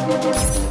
Thank you.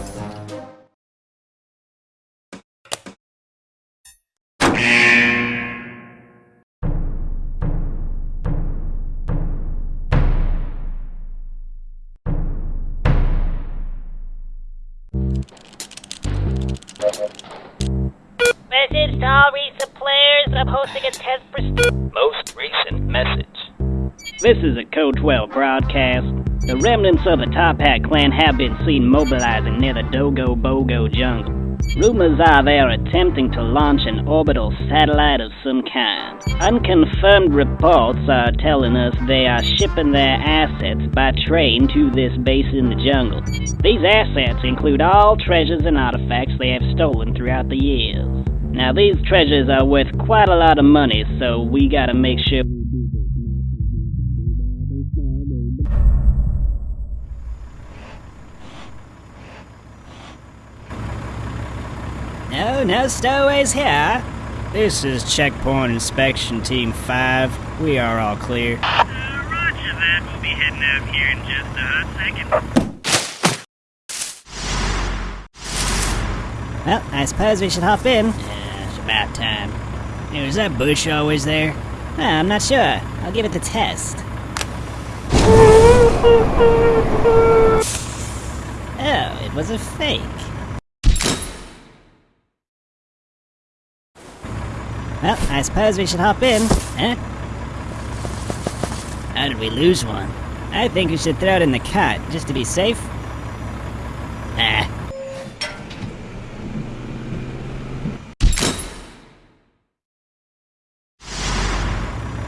This is a Code 12 broadcast. The remnants of the Toppat clan have been seen mobilizing near the Dogo Bogo jungle. Rumors are they are attempting to launch an orbital satellite of some kind. Unconfirmed reports are telling us they are shipping their assets by train to this base in the jungle. These assets include all treasures and artifacts they have stolen throughout the years. Now, these treasures are worth quite a lot of money, so we gotta make sure. No, no stowaways here. This is Checkpoint Inspection Team 5. We are all clear. Uh, roger that. We'll be heading out here in just a hot second. Well, I suppose we should hop in. Yeah, it's about time. Hey, was that bush always there? Ah, I'm not sure. I'll give it the test. Oh, it was a fake. Well, I suppose we should hop in. Huh? How did we lose one? I think we should throw it in the cot, just to be safe. Ah.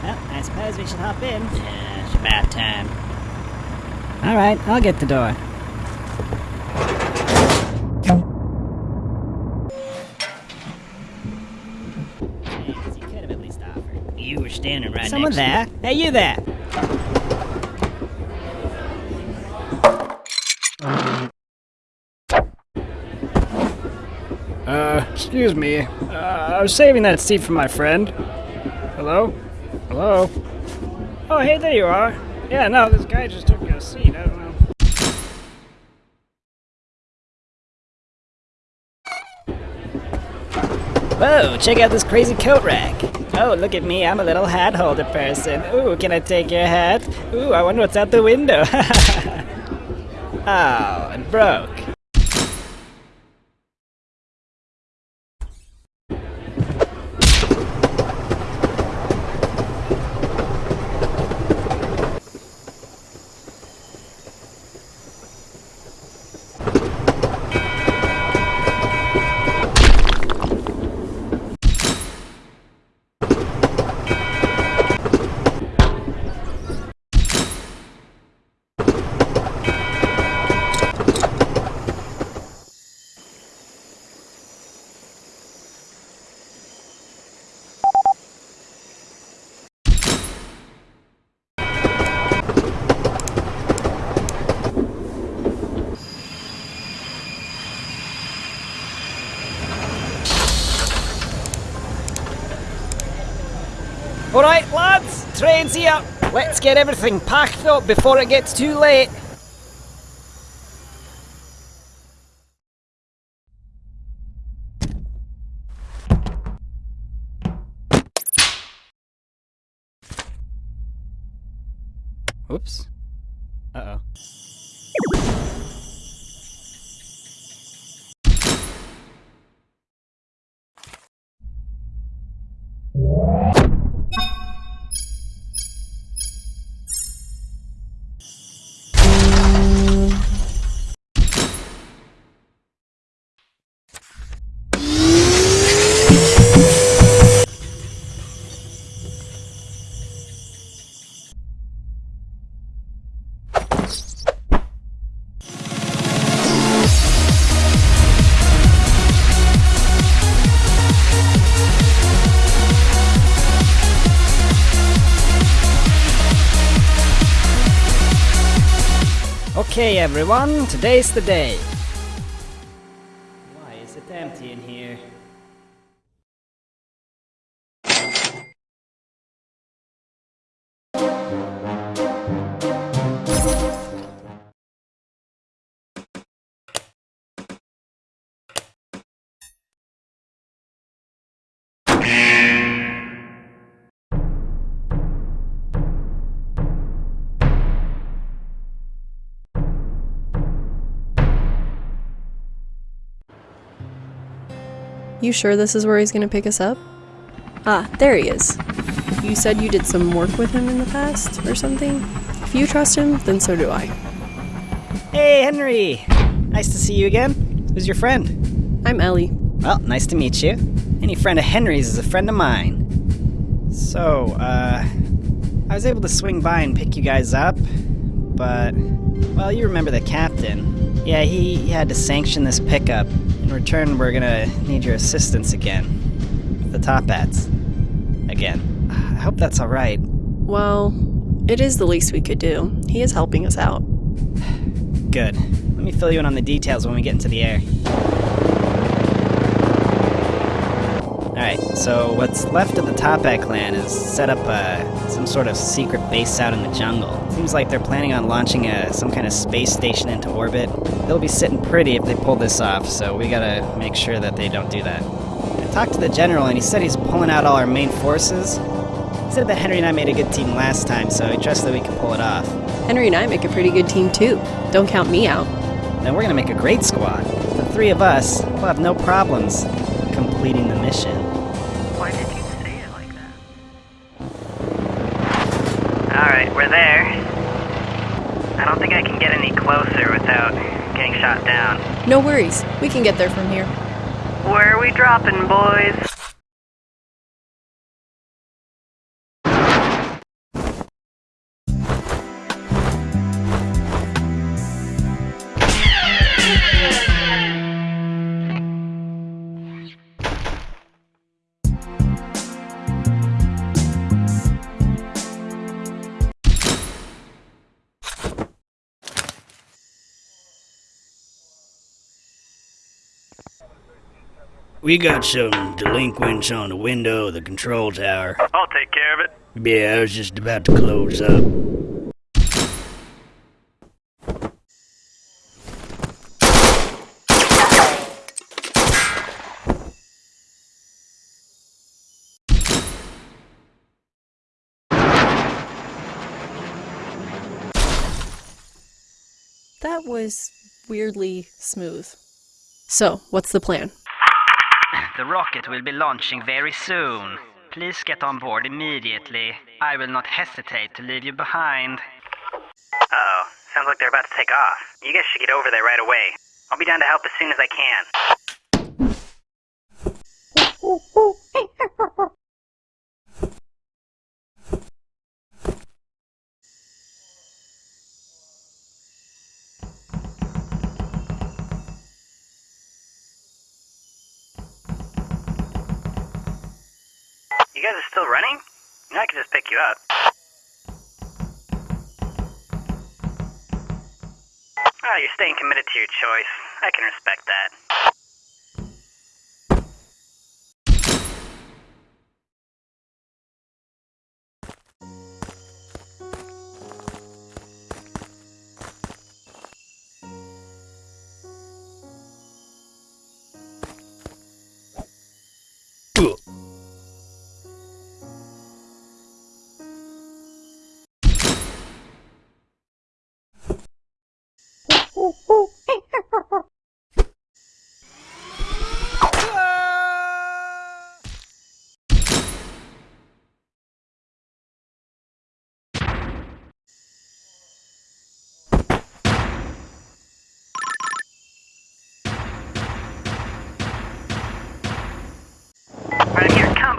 Well, I suppose we should hop in. Yeah, it's about time. Alright, I'll get the door. Jeez, you could have at least offered. You were standing right Someone there? Hey, you there! Uh, excuse me. Uh, I was saving that seat for my friend. Hello? Hello? Oh, hey, there you are. Yeah, no, this guy just took a seat. I don't know. Whoa, check out this crazy coat rack. Oh, look at me, I'm a little hat holder person. Ooh, can I take your hat? Ooh, I wonder what's out the window. oh, it broke. Alright, lads, train's here. Let's get everything packed up before it gets too late. Everyone, today's the day. You sure this is where he's gonna pick us up? Ah, there he is. You said you did some work with him in the past, or something? If you trust him, then so do I. Hey, Henry! Nice to see you again. Who's your friend? I'm Ellie. Well, nice to meet you. Any friend of Henry's is a friend of mine. So, uh, I was able to swing by and pick you guys up, but, well, you remember the captain. Yeah, he, he had to sanction this pickup. In return, we're gonna need your assistance again. The Toppats. Again. I hope that's alright. Well, it is the least we could do. He is helping us out. Good. Let me fill you in on the details when we get into the air. So what's left of the Toppat clan is set up uh, some sort of secret base out in the jungle. Seems like they're planning on launching a, some kind of space station into orbit. They'll be sitting pretty if they pull this off, so we gotta make sure that they don't do that. I talked to the general and he said he's pulling out all our main forces. He said that Henry and I made a good team last time, so he trusts that we can pull it off. Henry and I make a pretty good team too. Don't count me out. Then we're gonna make a great squad. The three of us will have no problems completing the mission. Shot down. No worries. We can get there from here. Where are we dropping, boys? We got some delinquents on the window of the control tower. I'll take care of it. Yeah, I was just about to close up. That was weirdly smooth. So, what's the plan? The rocket will be launching very soon. Please get on board immediately. I will not hesitate to leave you behind. Uh-oh. Sounds like they're about to take off. You guys should get over there right away. I'll be down to help as soon as I can. You're staying committed to your choice. I can respect that.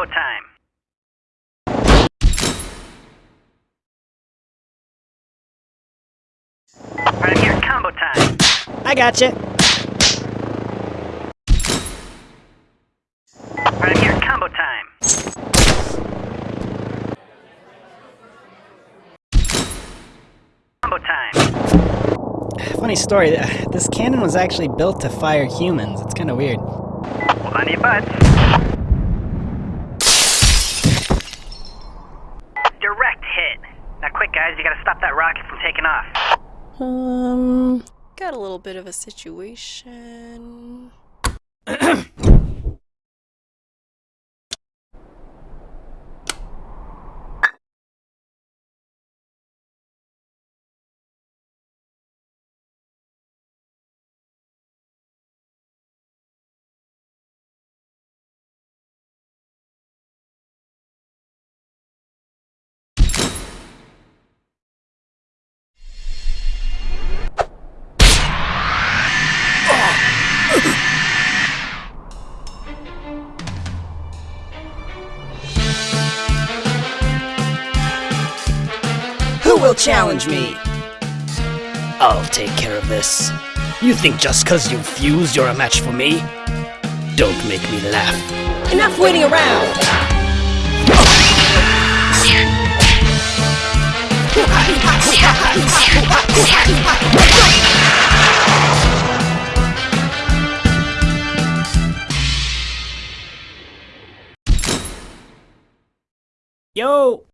Combo time. Right here, combo time. I gotcha. Right here, combo time. Combo time. Funny story, this cannon was actually built to fire humans. It's kind of weird. Hold on to your butts. Direct hit. Now quick guys, you gotta stop that rocket from taking off. Um, got a little bit of a situation. Still challenge me? I'll take care of this. You think just cause you've fused you're a match for me? Don't make me laugh. Enough waiting around! Yo!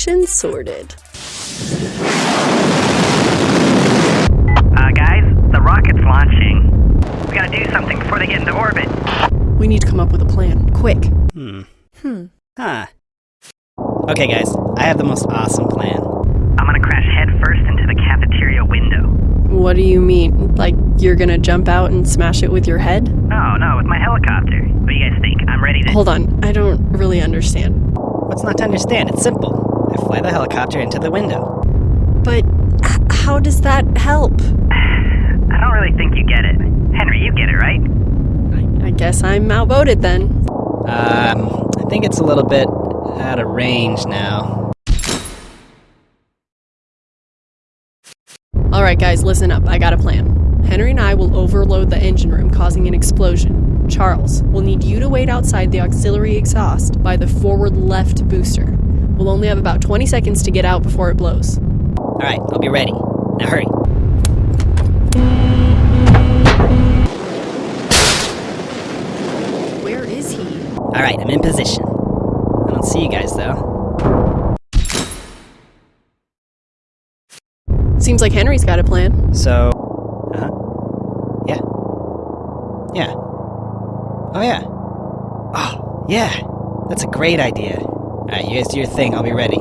Situation sorted. Uh, guys, the rocket's launching. We gotta do something before they get into orbit. We need to come up with a plan. Quick. Hmm. Hmm. Huh. Okay, guys, I have the most awesome plan. I'm gonna crash headfirst into the cafeteria window. What do you mean? Like, you're gonna jump out and smash it with your head? No, no, with my helicopter. What do you guys think? I'm ready to. Hold on, I don't really understand. What's not to understand? It's simple. I fly the helicopter into the window. But how does that help? I don't really think you get it. Henry, you get it, right? I, I guess I'm outvoted then. Um, I think it's a little bit out of range now. Alright, guys, listen up. I got a plan. Henry and I will overload the engine room, causing an explosion. Charles, we'll need you to wait outside the auxiliary exhaust by the forward left booster. We'll only have about 20 seconds to get out before it blows. Alright, I'll be ready. Now hurry. Where is he? Alright, I'm in position. I don't see you guys though. Seems like Henry's got a plan. So. Uh huh. Yeah. Yeah. Oh, yeah. Oh, yeah. That's a great idea. Alright, you guys do your thing. I'll be ready.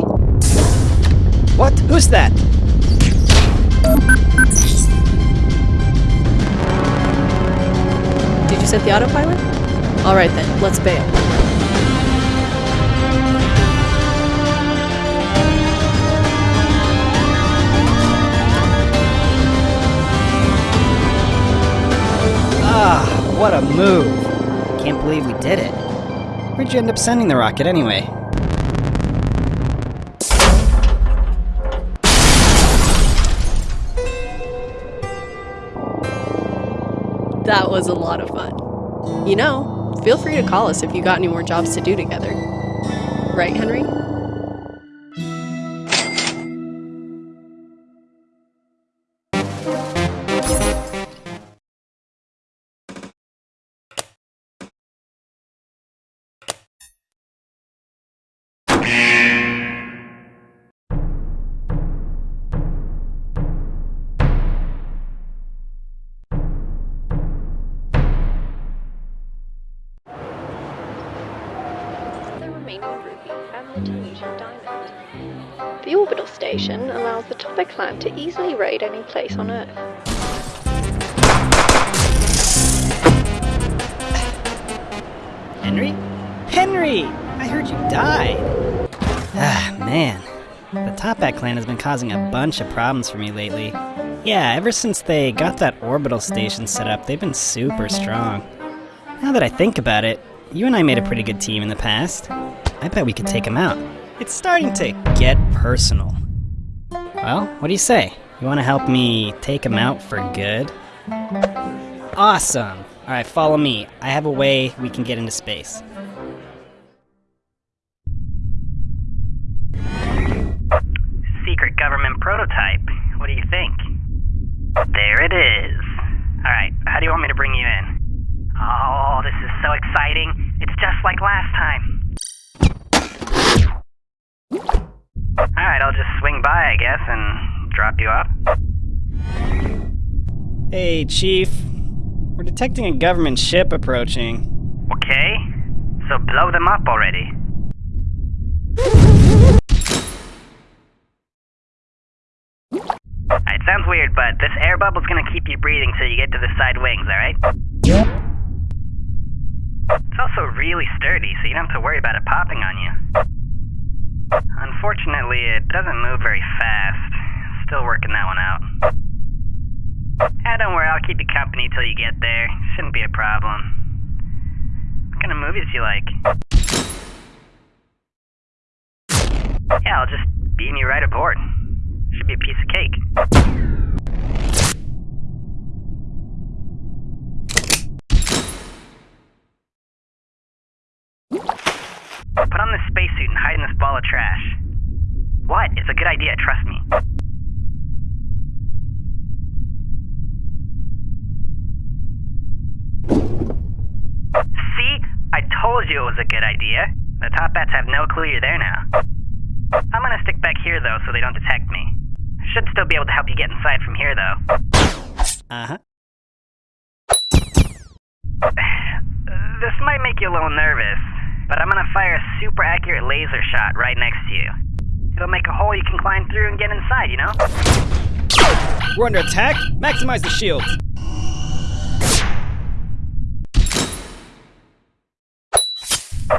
What? Who's that? Did you set the autopilot? Alright then, let's bail. Ah, what a move. Can't believe we did it. Where'd you end up sending the rocket anyway? That was a lot of fun. You know, feel free to call us if you got any more jobs to do together. Right, Henry? Allows the clan to easily raid any place on Earth. Henry? Henry! I heard you died! Ah, man. The Toppat clan has been causing a bunch of problems for me lately. Yeah, ever since they got that orbital station set up, they've been super strong. Now that I think about it, you and I made a pretty good team in the past. I bet we could take them out. It's starting to get personal. Well, what do you say? You want to help me take them out for good? Awesome! Alright, follow me. I have a way we can get into space. Secret government prototype. What do you think? There it is. Alright, how do you want me to bring you in? Oh, this is so exciting. It's just like last time. Alright, I'll just swing by, I guess, and drop you off. Hey, Chief. We're detecting a government ship approaching. Okay? So blow them up already. It sounds weird, but this air bubble's gonna keep you breathing till you get to the side wings, alright? It's also really sturdy, so you don't have to worry about it popping on you. Unfortunately, it doesn't move very fast. Still working that one out. Ah, don't worry, I'll keep you company till you get there. Shouldn't be a problem. What kind of movies do you like? Yeah, I'll just beam you right aboard. Should be a piece of cake. Put on this spacesuit and hide in this ball of trash. What? It's a good idea, trust me. See? I told you it was a good idea. The Toppats have no clue you're there now. I'm gonna stick back here though so they don't detect me. Should still be able to help you get inside from here though. Uh huh. This might make you a little nervous, but I'm gonna fire a super accurate laser shot right next to you. It'll make a hole you can climb through and get inside, you know? We're under attack. Maximize the shields.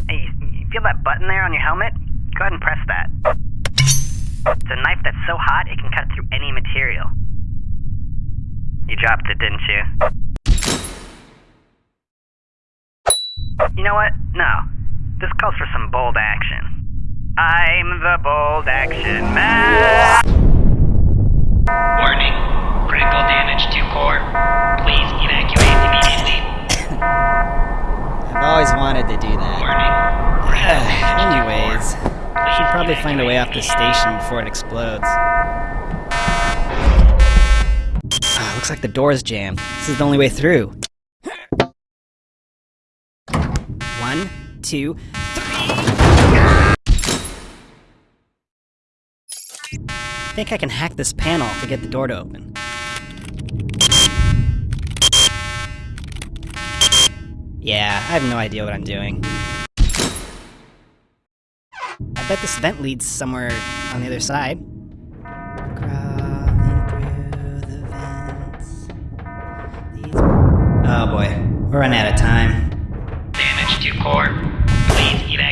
Hey, you, you feel that button there on your helmet? Go ahead and press that. It's a knife that's so hot it can cut through any material. You dropped it, didn't you? You know what? No. This calls for some bold action. I'm the bold action man. Warning. Critical damage to core. Please evacuate immediately. I've always wanted to do that. Warning. Critical damage to Anyways, core. I should probably find a way off evacuate this station before it explodes. Ah, looks like the door's jammed. This is the only way through. One, two, three. I think I can hack this panel to get the door to open. Yeah, I have no idea what I'm doing. I bet this vent leads somewhere on the other side. Oh boy, we're running out of time. Damage to core.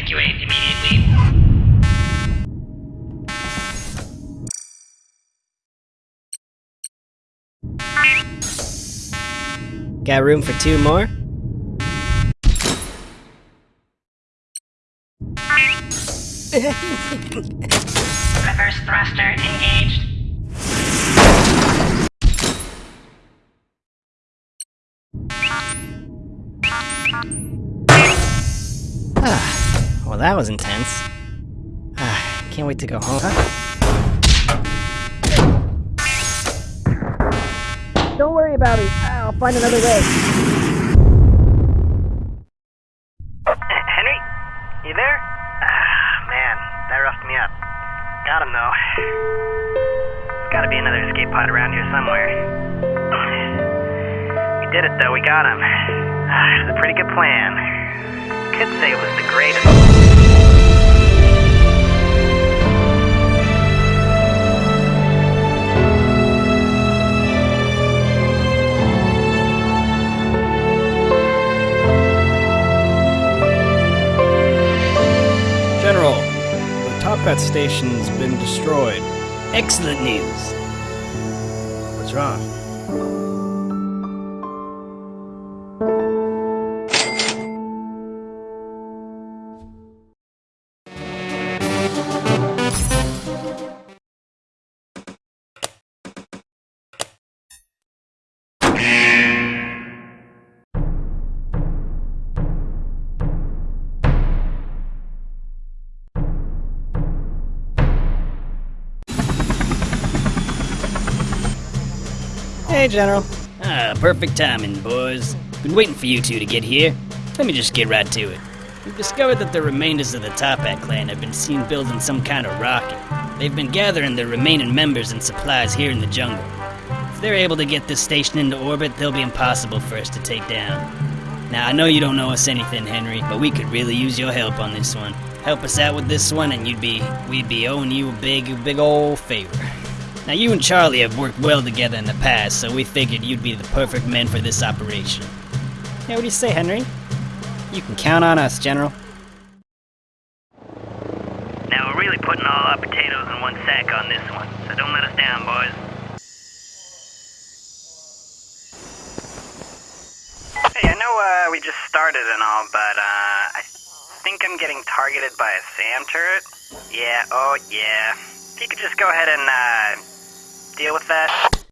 Please evacuate immediately. Got room for two more? Reverse thruster engaged. Well, that was intense. Ah, can't wait to go home. Don't worry about it. I'll find another way. Henry? You there? Ah, man, that roughed me up. Got him though. There's gotta be another escape pod around here somewhere. We did it though, we got him. Ah, it was a pretty good plan. Could say it was the greatest. General, the Toppat station's been destroyed. Excellent news. What's wrong? General. Ah, perfect timing, boys. Been waiting for you two to get here. Let me just get right to it. We've discovered that the remainders of the Toppat clan have been seen building some kind of rocket. They've been gathering their remaining members and supplies here in the jungle. If they're able to get this station into orbit, they'll be impossible for us to take down. Now, I know you don't know us anything, Henry, but we could really use your help on this one. Help us out with this one, and you'd be we'd be owing you a big, big old favor. Now, you and Charlie have worked well together in the past, so we figured you'd be the perfect men for this operation. Yeah, what do you say, Henry? You can count on us, General. Now we're really putting all our potatoes in one sack on this one, so don't let us down, boys. Hey, I know uh, we just started and all, but uh, I think I'm getting targeted by a SAM turret. Yeah, oh yeah. If you could just go ahead and uh, deal with that.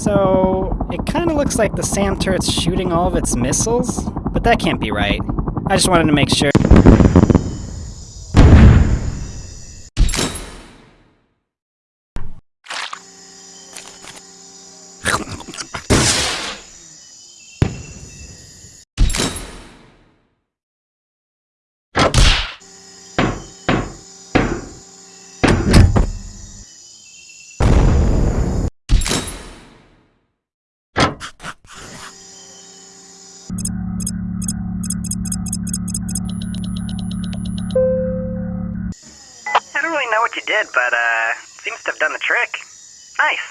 So, it kind of looks like the SAM turret's shooting all of its missiles, but that can't be right. I just wanted to make sure. Did, but uh, seems to have done the trick. Nice.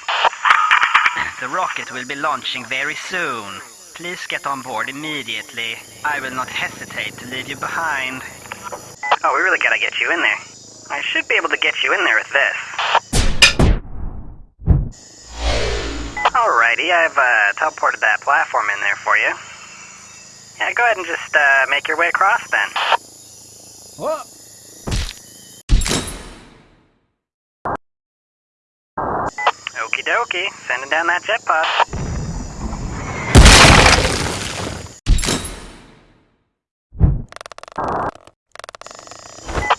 The rocket will be launching very soon. Please get on board immediately. I will not hesitate to leave you behind. Oh, we really gotta get you in there. I should be able to get you in there with this. Alrighty, I've uh, teleported that platform in there for you. Yeah, go ahead and just uh, make your way across then. Whoa! Okie dokie, sending down that jet pod.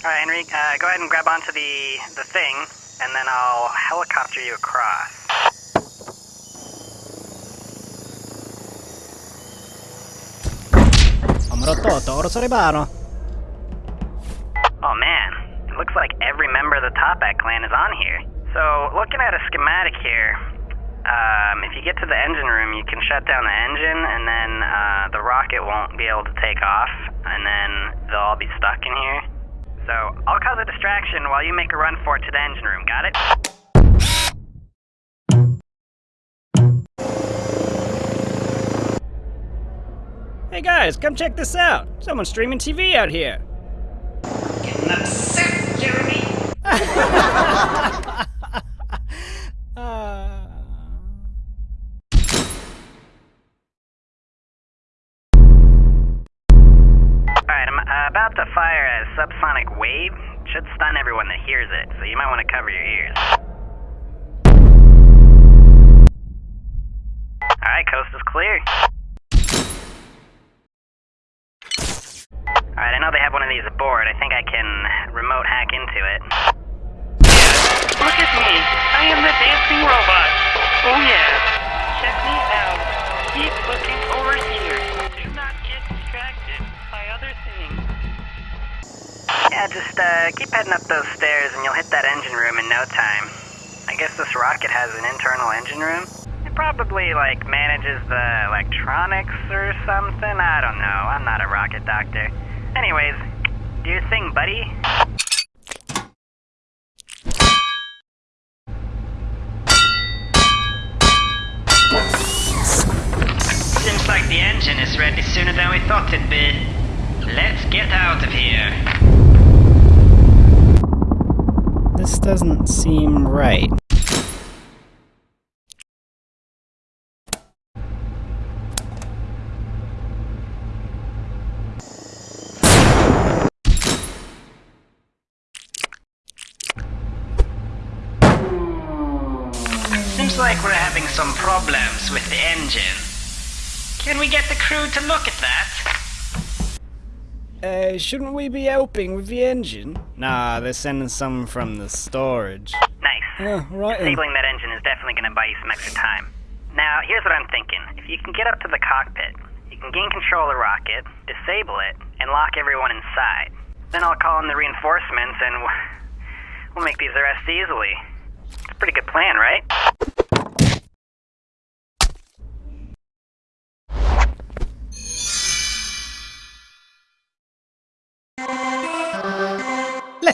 Alright, Henry, uh, go ahead and grab onto the, the thing, and then I'll helicopter you across. Oh man, it looks like every member of the Toppat clan is on here. So, looking at a schematic here, um, if you get to the engine room, you can shut down the engine, and then uh, the rocket won't be able to take off, and then they'll all be stuck in here. So, I'll cause a distraction while you make a run for it to the engine room, got it? Hey guys, come check this out. Someone's streaming TV out here. Getting upset, Jeremy. Alright, I'm uh, about to fire a subsonic wave. Should stun everyone that hears it, so you might want to cover your ears. Alright, coast is clear. Alright, I know they have one of these aboard. I think I can remote hack into it. Look at me. I am the dancing robot. Oh yeah. Check me out. Keep looking over here. Yeah, just uh, keep heading up those stairs and you'll hit that engine room in no time. I guess this rocket has an internal engine room. It probably, like, manages the electronics or something. I don't know. I'm not a rocket doctor. Anyways, do your thing, buddy. Seems like the engine is ready sooner than we thought it'd be. Let's get out of here. This doesn't seem right. Seems like we're having some problems with the engine. Can we get the crew to look at that? Uh, shouldn't we be helping with the engine? Nah, they're sending some from the storage. Nice. Yeah, right. Disabling that engine is definitely going to buy you some extra time. Now, here's what I'm thinking. If you can get up to the cockpit, you can gain control of the rocket, disable it, and lock everyone inside. Then I'll call in the reinforcements and we'll make these arrests easily. It's a pretty good plan, right?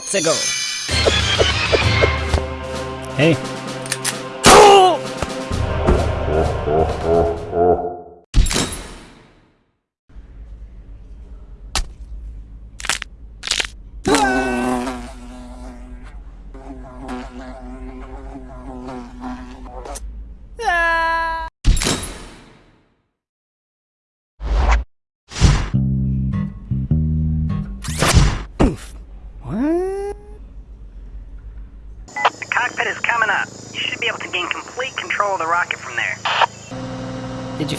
Let's go. Hey.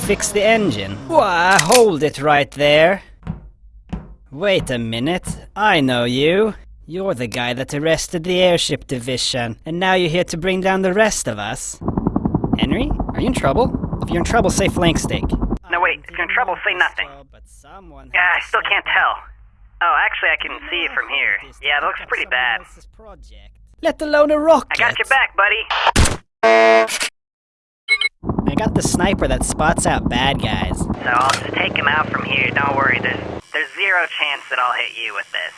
Fix the engine? Why, hold it right there. Wait a minute. I know you. You're the guy that arrested the airship division, and now you're here to bring down the rest of us. Henry, are you in trouble? If you're in trouble, say flank steak. No, wait, if you're in trouble, say nothing. But someone Yeah, I still can't tell. Oh, actually, I can see it from here. Yeah, it looks pretty bad. Let alone a rocket. I got your back, buddy. I got the sniper that spots out bad guys. So I'll just take him out from here. Don't worry, there's there's zero chance that I'll hit you with this.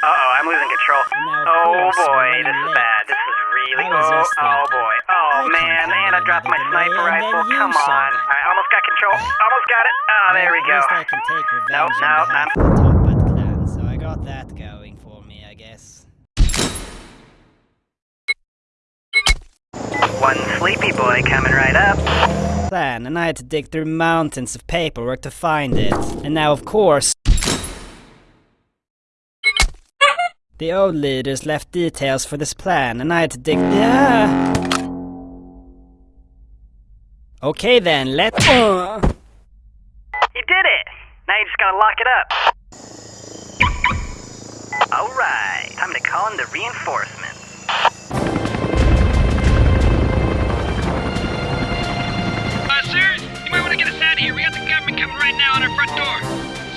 Uh oh, I'm losing control. Oh boy, this is bad. This is really I was oh oh boy. Oh I man, and I dropped my sniper rifle. Come on. Alright, almost got control. Almost got it. Oh, there we go. least I can take revenge Nope, nope, behalf of the clan, so I got that going for me, I guess. One sleepy boy coming right up. Plan, and I had to dig through mountains of paperwork to find it. And now, of course, the old leaders left details for this plan, and I had to dig. Yeah. Okay then, let. Uh. You did it! Now you just gotta lock it up. Alright, time to call in the reinforcements. Might want to get us out of here. We got the government coming right now on our front door.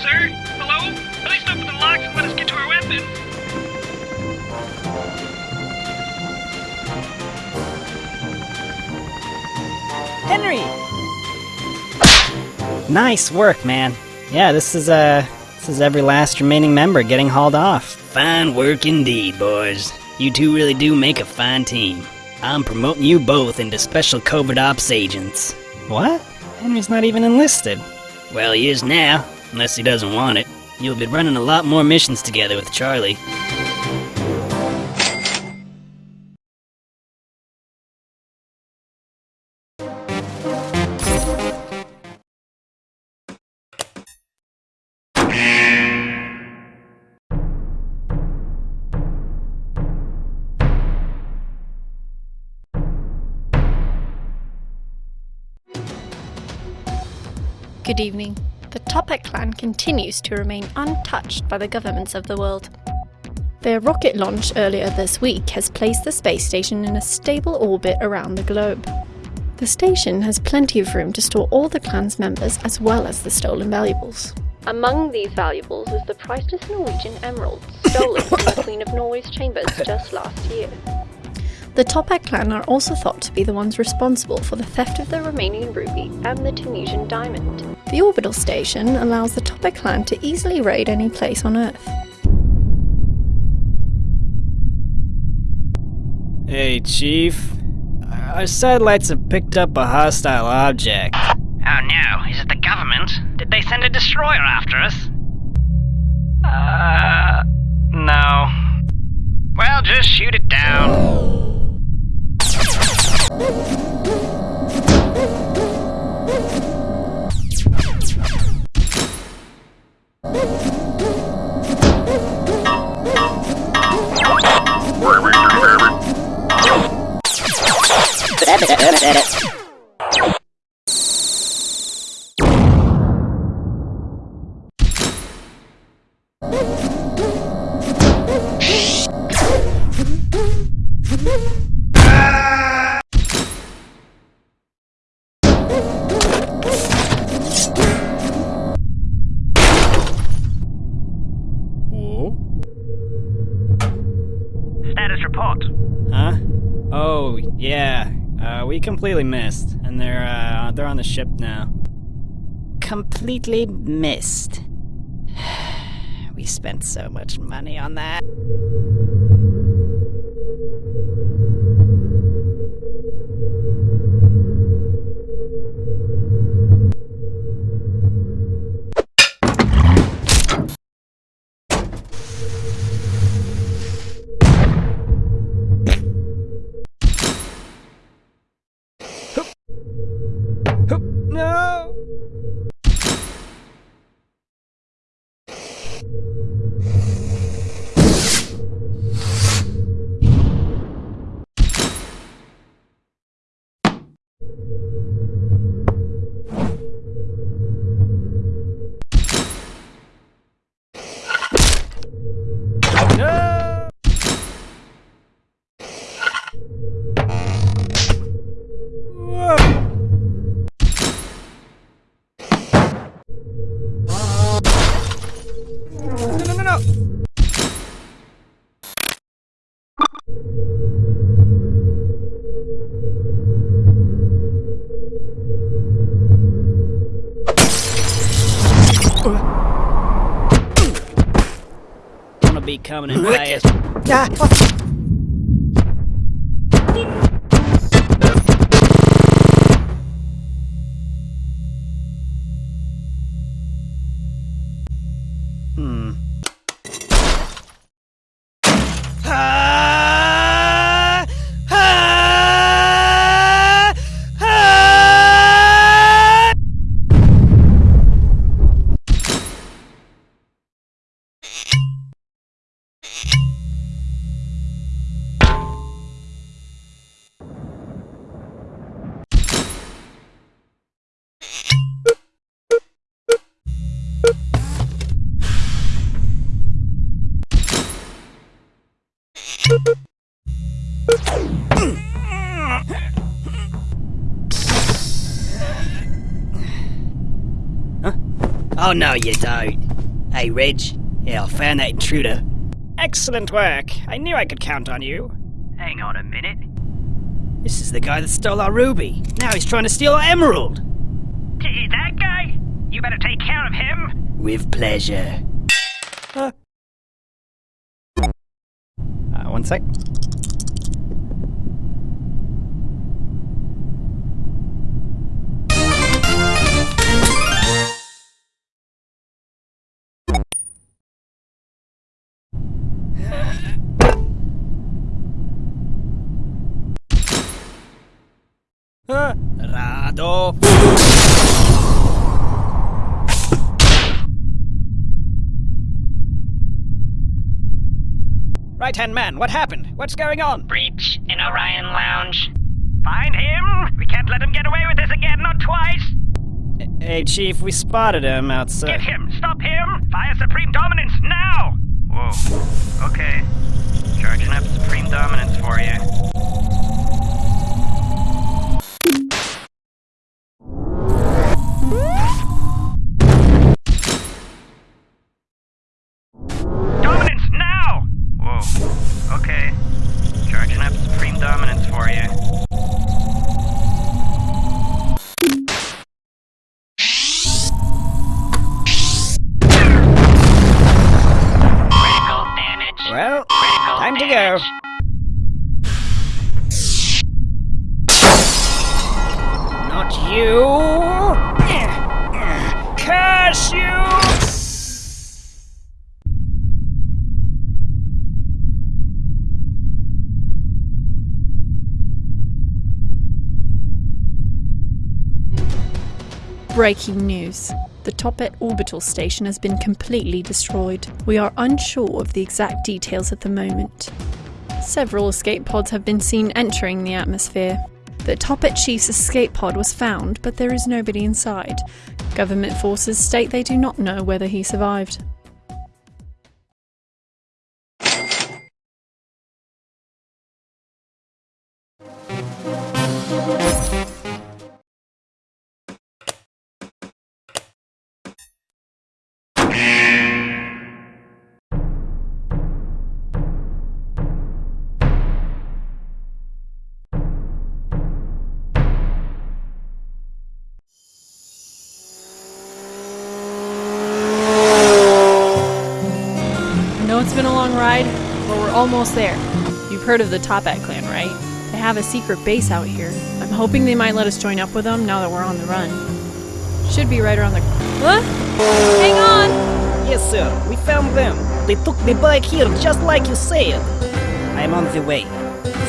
Sir? Hello? At least open the locks and let us get to our weapons. Henry! Nice work, man. Yeah, this is, uh, this is every last remaining member getting hauled off. Fine work indeed, boys. You two really do make a fine team. I'm promoting you both into special covert ops agents. What? Henry's not even enlisted. Well, he is now, unless he doesn't want it. You'll be running a lot more missions together with Charlie. Good evening. The Toppat clan continues to remain untouched by the governments of the world. Their rocket launch earlier this week has placed the space station in a stable orbit around the globe. The station has plenty of room to store all the clan's members as well as the stolen valuables. Among these valuables is the priceless Norwegian emerald stolen from the Queen of Norway's chambers just last year. The Toppat clan are also thought to be the ones responsible for the theft of the Romanian ruby and the Tunisian diamond. The orbital station allows the Toppat clan to easily raid any place on Earth. Hey, Chief. Our satellites have picked up a hostile object. Oh no, is it the government? Did they send a destroyer after us? Uh, no. Well, just shoot it down. Rabbit, rabbit, rabbit. Yeah. Uh, we completely missed, and they're uh, they're on the ship now. Completely missed. We spent so much money on that. Oh, no, you don't. Hey, Reg. Yeah, I found that intruder. Excellent work. I knew I could count on you. Hang on a minute. This is the guy that stole our ruby. Now he's trying to steal our emerald. T- that guy? You better take care of him. With pleasure. Uh, one sec. Right hand man, what happened? What's going on? Breach in Orion Lounge. Find him! We can't let him get away with this again, not twice! hey, Chief, we spotted him outside. Get him! Stop him! Fire Supreme Dominance now! Whoa. Okay. Charging up Supreme Dominance for you. Breaking news. The Toppat orbital station has been completely destroyed. We are unsure of the exact details at the moment. Several escape pods have been seen entering the atmosphere. The Toppat Chief's escape pod was found, but there is nobody inside. Government forces state they do not know whether he survived. Almost there. You've heard of the Toppat clan, right? They have a secret base out here. I'm hoping they might let us join up with them now that we're on the run. Should be right around the. What? Hang on! Yes, sir. We found them. They took me back here just like you said. I'm on the way.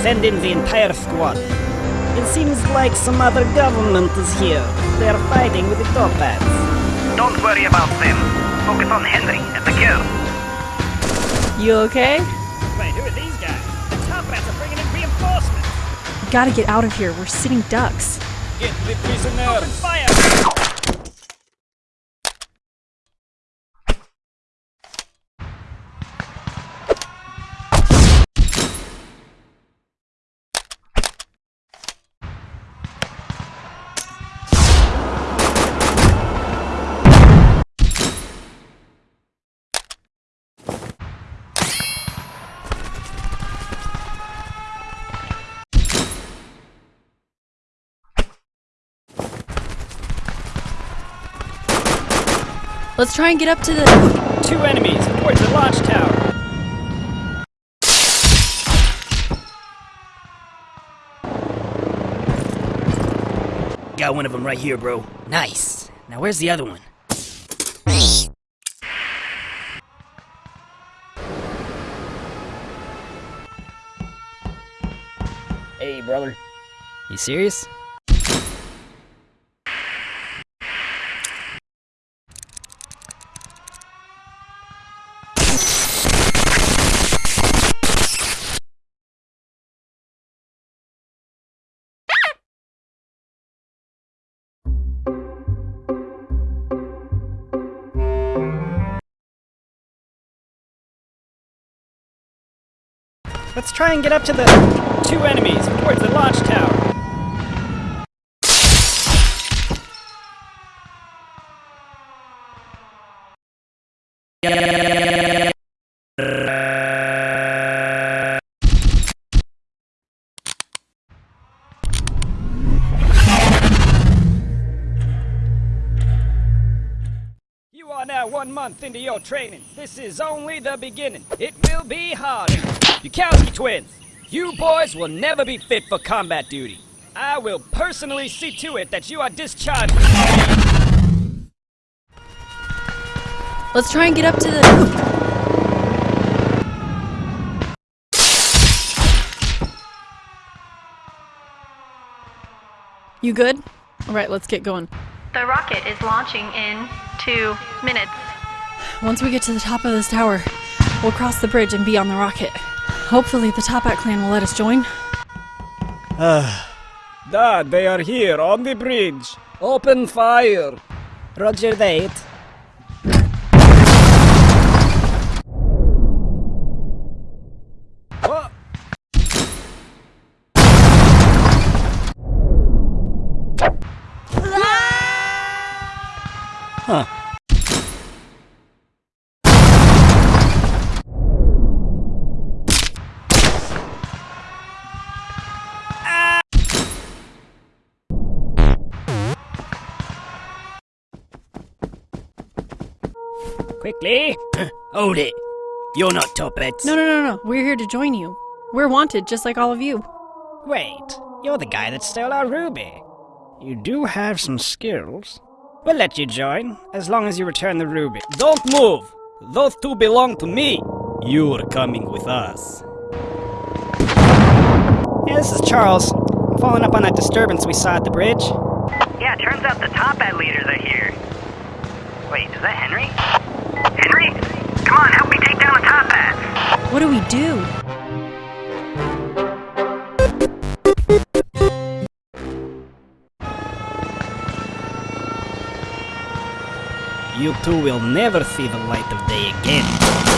Send in the entire squad. It seems like some other government is here. They are fighting with the Toppats. Don't worry about them. Focus on Henry and the girl. You okay? Gotta get out of here. We're sitting ducks. Get the prisoners! Fire! Let's try and get up to the. Two enemies towards the launch tower. Got one of them right here, bro. Nice. Now where's the other one? Hey, brother. You serious? Let's try and get up to the. Two enemies towards the launch tower. You into your training. This is only the beginning. It will be harder. Bukowski twins, you boys will never be fit for combat duty. I will personally see to it that you are discharged. Let's try and get up to the. You good? Alright, let's get going. The rocket is launching in two minutes. Once we get to the top of this tower, we'll cross the bridge and be on the rocket. Hopefully, the Toppat clan will let us join. Ah. Dad, they are here on the bridge. Open fire. Roger that. Quickly! Hold it. You're not Toppats. No, no, no, no. We're here to join you. We're wanted, just like all of you. Wait, you're the guy that stole our ruby. You do have some skills. We'll let you join, as long as you return the ruby. Don't move. Those two belong to me. You're coming with us. Yeah, this is Charles. I'm following up on that disturbance we saw at the bridge. Yeah, turns out the Toppat leaders are here. Wait, is that Henry? Henry? Come on, help me take down the Toppats. What do we do? You two will never see the light of day again.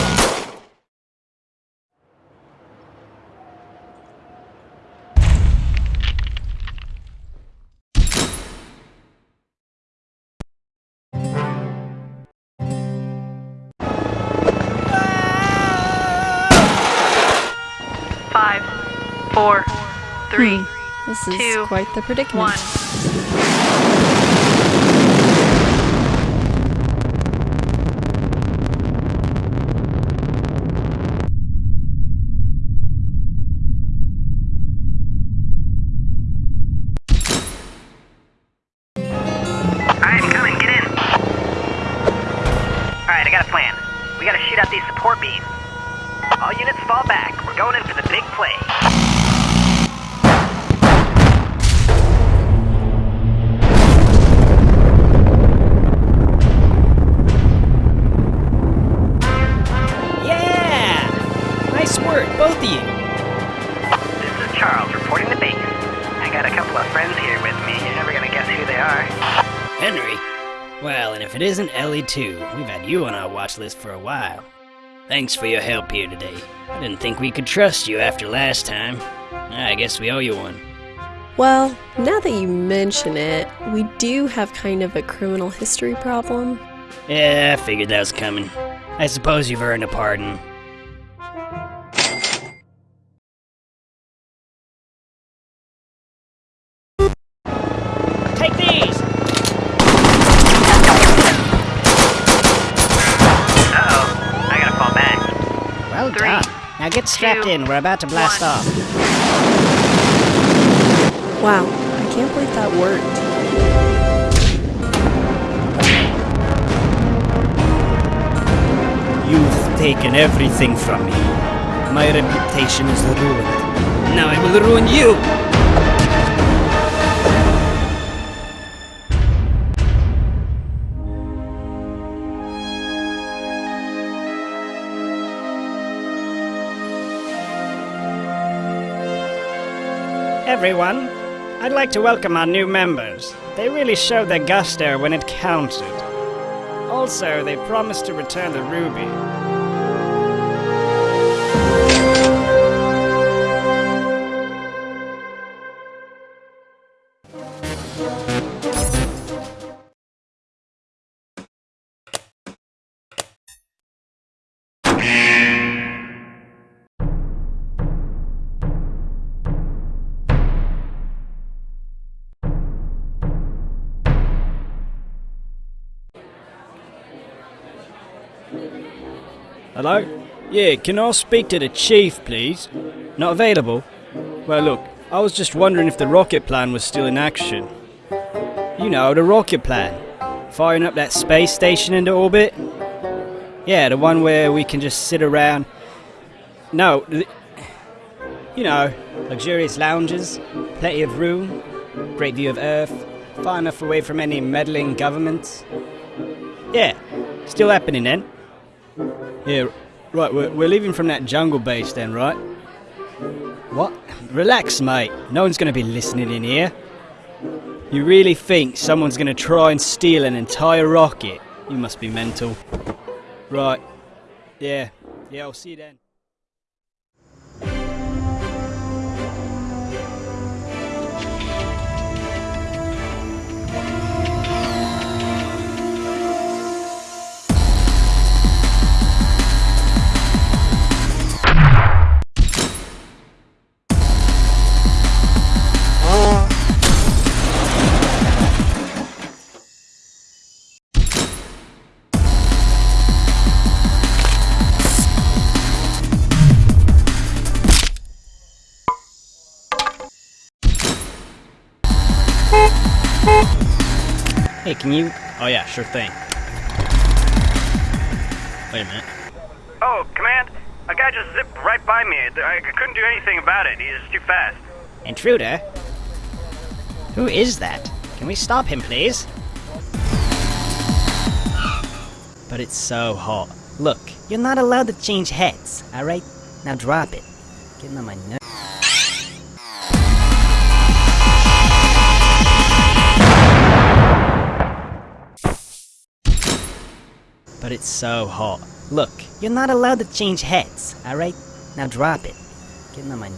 This is Two, quite the predicament. one. Too, we've had you on our watch list for a while. Thanks for your help here today. I didn't think we could trust you after last time. Ah, I guess we owe you one. Well, now that you mention it, we do have kind of a criminal history problem. Yeah, I figured that was coming. I suppose you've earned a pardon. Strapped in, we're about to blast one. off. Wow, I can't believe that worked. You've taken everything from me. My reputation is ruined. Now I will ruin you! Everyone, I'd like to welcome our new members. They really showed their gusto when it counted. Also, they promised to return the ruby. Hello? Yeah, can I speak to the chief, please? Not available? Well, look, I was just wondering if the rocket plan was still in action. You know, the rocket plan. Firing up that space station into orbit? Yeah, the one where we can just sit around. No, you know, luxurious lounges, plenty of room, great view of Earth, far enough away from any meddling governments. Yeah, still happening then. Yeah, right, we're, we're leaving from that jungle base then, right? What? Relax, mate. No one's gonna be listening in here. You really think someone's gonna try and steal an entire rocket? You must be mental. Right. Yeah. Yeah, I'll see you then. Can you. Oh, yeah, sure thing. Wait a minute. Oh, Command, a guy just zipped right by me. I couldn't do anything about it. He's too fast. Intruder? Who is that? Can we stop him, please? But it's so hot. Look, you're not allowed to change heads, alright? Now drop it. Getting on my nerves. But it's so hot. Look, you're not allowed to change heads, alright? Now drop it. Getting on my.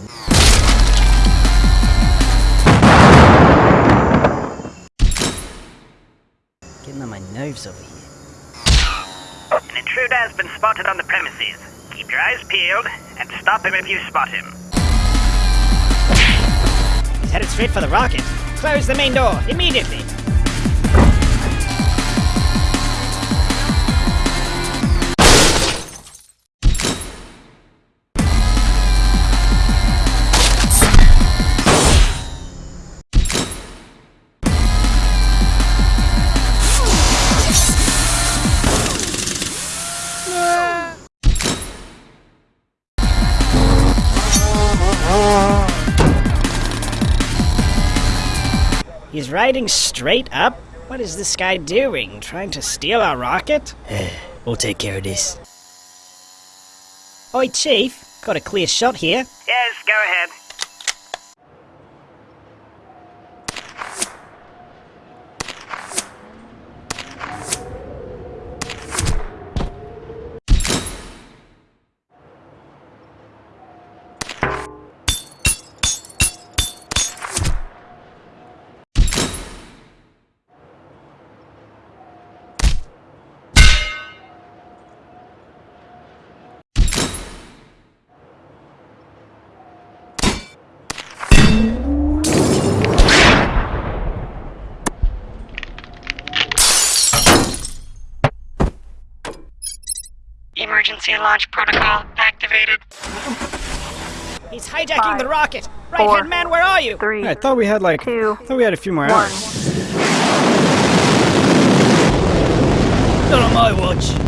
Getting on my nerves over here. An intruder has been spotted on the premises. Keep your eyes peeled and stop him if you spot him. He's headed straight for the rocket. Close the main door, immediately! He's riding straight up? What is this guy doing? Trying to steal our rocket? We'll take care of this. Oi, Chief. Got a clear shot here. Yes, go ahead. Emergency launch protocol activated. He's hijacking the rocket. Right hand man, where are you? I thought we had like. I thought we had a few more hours. Not on my watch.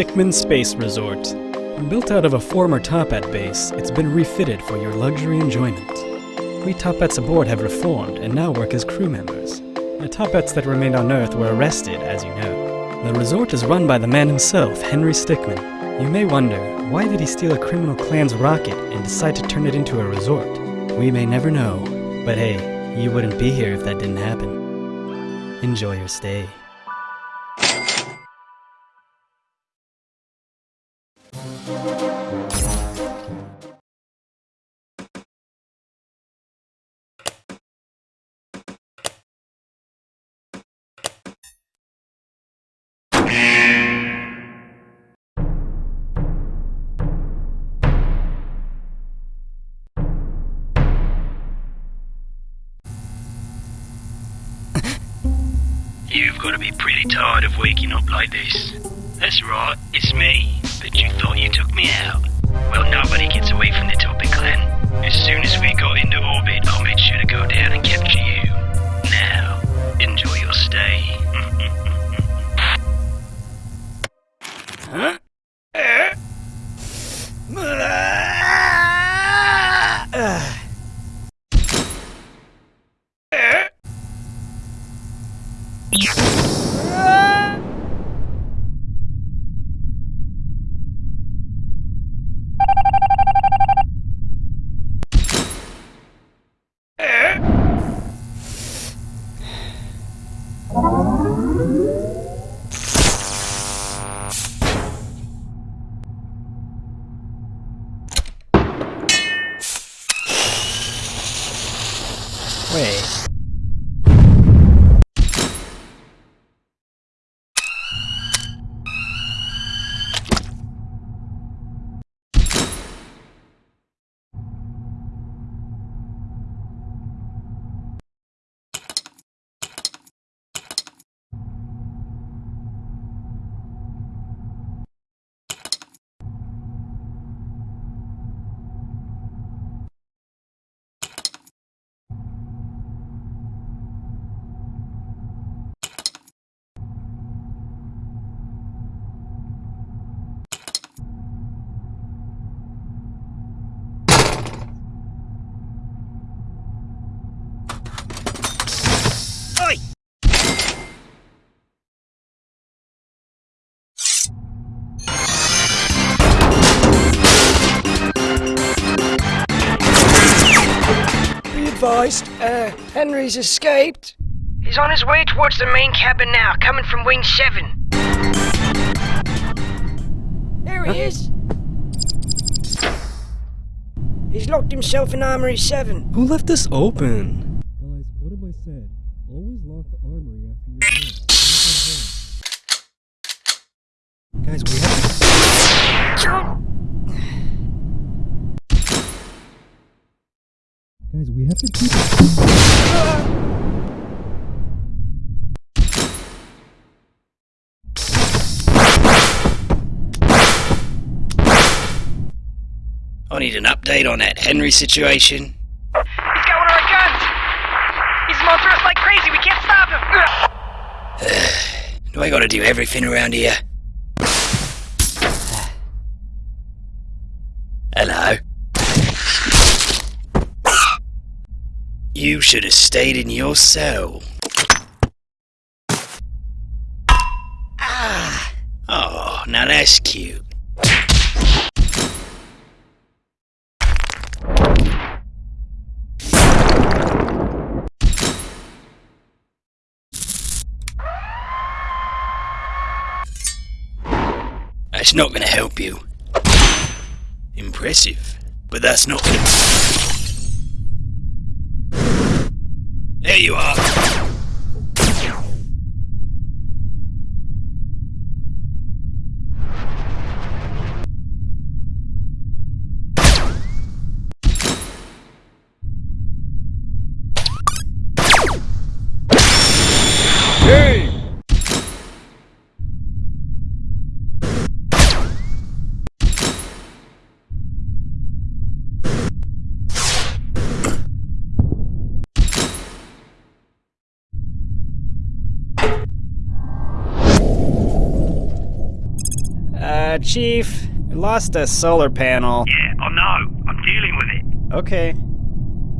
Stickmin Space Resort. Built out of a former Toppat base, it's been refitted for your luxury enjoyment. We Toppats aboard have reformed and now work as crew members. The Toppats that remained on Earth were arrested, as you know. The resort is run by the man himself, Henry Stickmin. You may wonder, why did he steal a criminal clan's rocket and decide to turn it into a resort? We may never know, but hey, you wouldn't be here if that didn't happen. Enjoy your stay. Got to be pretty tired of waking up like this. That's right, it's me. But you thought you took me out. Well, nobody gets away from the Toppat Clan. As soon as we got into orbit, I'll make sure to go down and capture you. Now, enjoy your stay. huh? Be advised, uh, Henry's escaped. He's on his way towards the main cabin now, coming from Wing 7. There he is. He's locked himself in Armory 7. Who left this open? Guys, what have I said? Always lock the armory after you're Guys, we have to... Guys, we have to keep it... I need an update on that Henry situation. He's got one of our guns! He's going through us like crazy, we can't stop him! Do I gotta do everything around here? Hello? You should have stayed in your cell. Ah! Oh, now that's cute. That's not gonna help you. Impressive, but that's not gonna... There you are. Hey! Uh, Chief, we lost a solar panel. Yeah, I know. I'm dealing with it. Okay.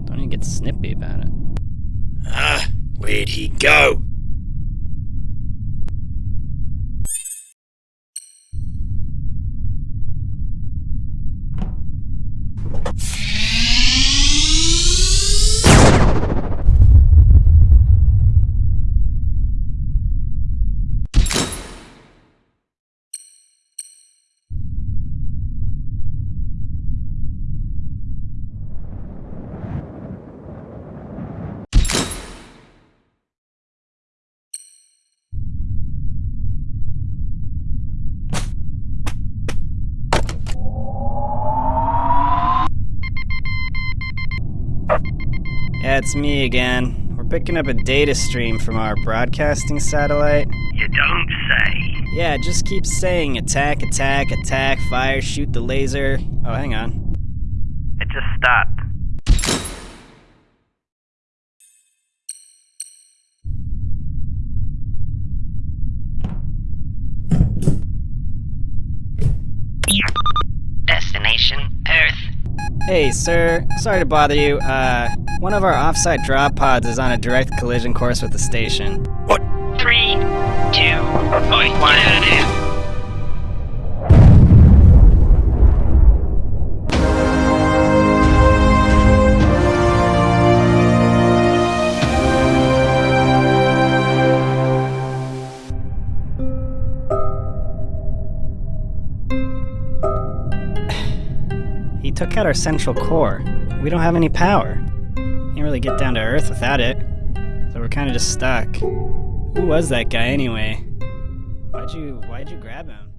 Don't even get snippy about it. Ah, where'd he go? It's me again. We're picking up a data stream from our broadcasting satellite. You don't say. Yeah, just keep saying attack, attack, attack, fire, shoot the laser. Oh, hang on. It just stopped. Hey, sir. Sorry to bother you. Uh, one of our offsite drop pods is on a direct collision course with the station. What? two, Oi, one. Took out our central core. We don't have any power. Can't really get down to Earth without it. So we're kind of just stuck. Who was that guy anyway? Why'd you Why'd you grab him?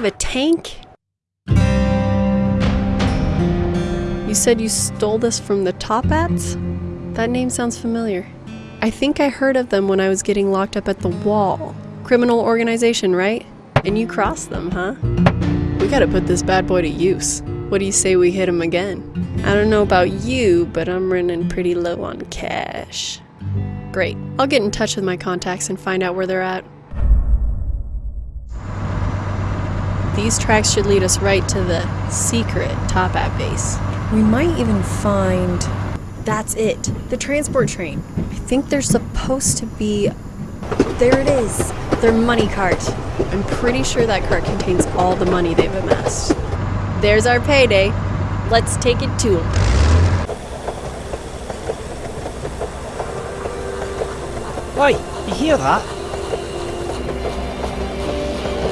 Have a tank? You said you stole this from the Toppats? That name sounds familiar. I think I heard of them when I was getting locked up at the wall. Criminal organization, right? And you crossed them, huh? We gotta put this bad boy to use. What do you say we hit him again? I don't know about you, but I'm running pretty low on cash. Great. I'll get in touch with my contacts and find out where they're at. These tracks should lead us right to the secret Toppat base. We might even find. That's it. The transport train. I think there's supposed to be. There it is. Their money cart. I'm pretty sure that cart contains all the money they've amassed. There's our payday. Let's take it to them. Oi, you hear that?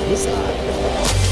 Who's that?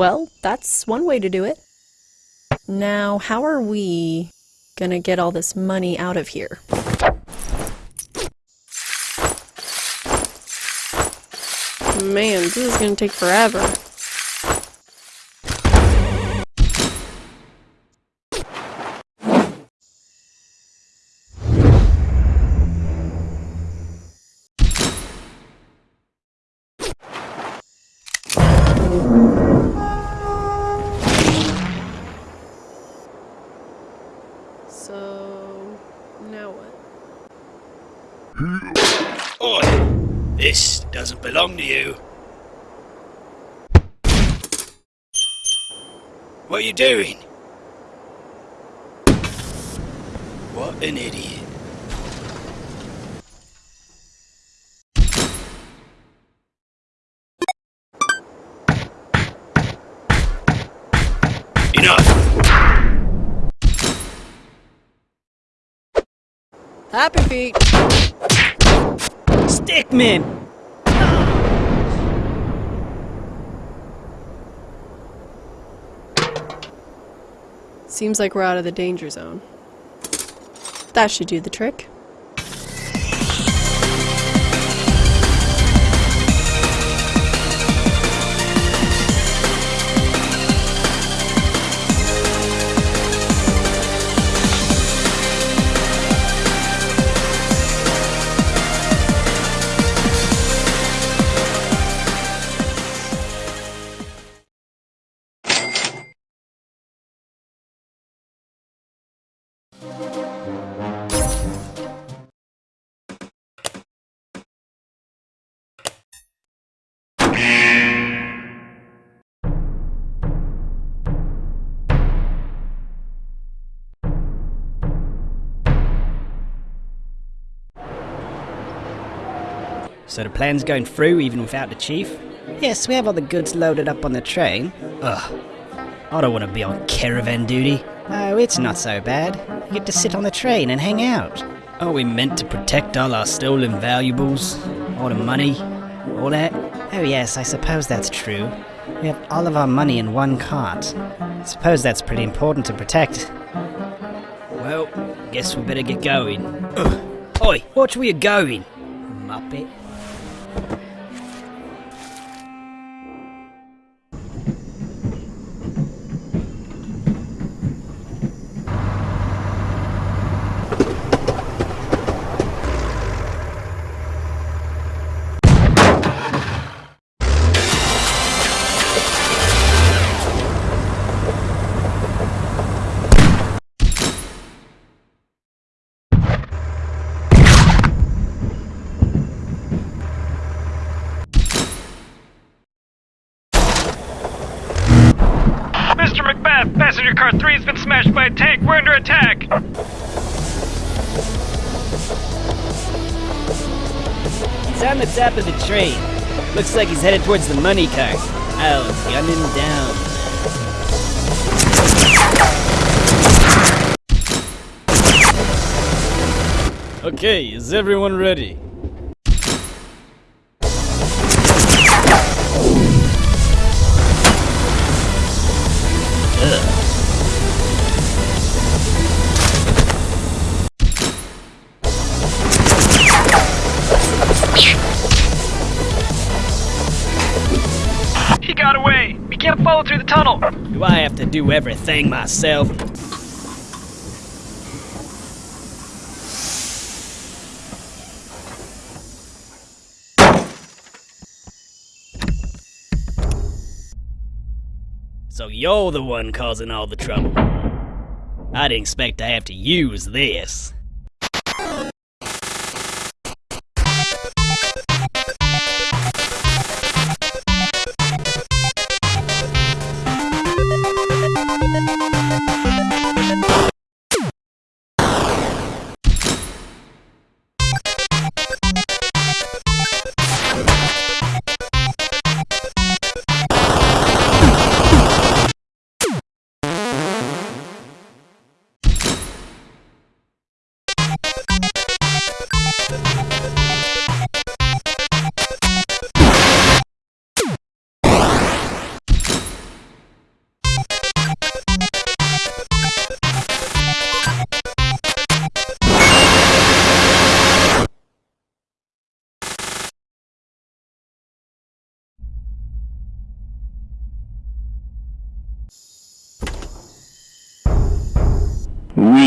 Well, that's one way to do it. Now, how are we gonna get all this money out of here? Man, this is gonna take forever. So, now what? Oi! This doesn't belong to you. What are you doing? What an idiot. Enough! Happy feet! Stickmin! Seems like we're out of the danger zone. That should do the trick. So the plan's going through even without the chief? Yes, we have all the goods loaded up on the train. Ugh. I don't want to be on caravan duty. Oh, it's not so bad. You get to sit on the train and hang out. Are we meant to protect all our stolen valuables? All the money? All that? Oh yes, I suppose that's true. We have all of our money in one cart. I suppose that's pretty important to protect. Well, guess we better get going. Ugh. Oi, watch where you're going, muppet. Train. Looks like he's headed towards the money cart. I'll gun him down. Okay, is everyone ready? Through the tunnel! Do I have to do everything myself? So you're the one causing all the trouble. I didn't expect to have to use this.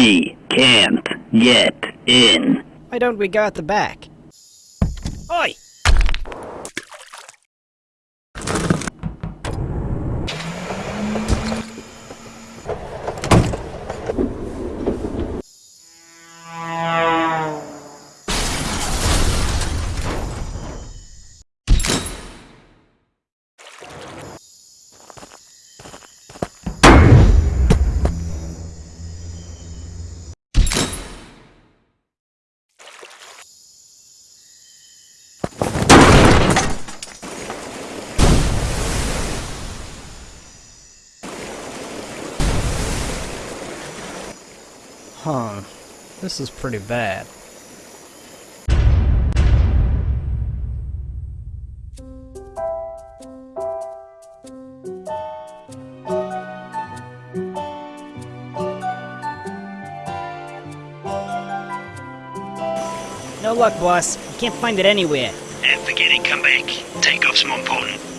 We can't get in. Why don't we go at the back? This is pretty bad. No luck, boss. We can't find it anywhere. And forget it, come back. Takeoff's more important.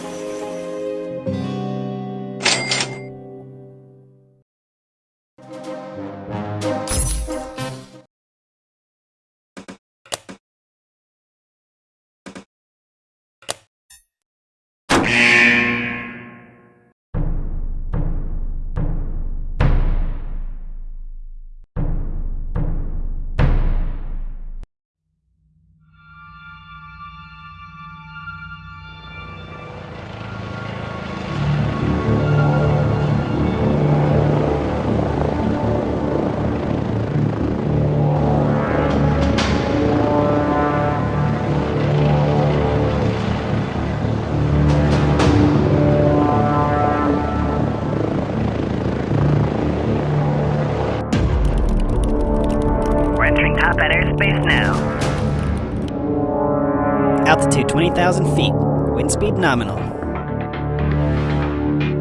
Thousand feet. Wind speed nominal.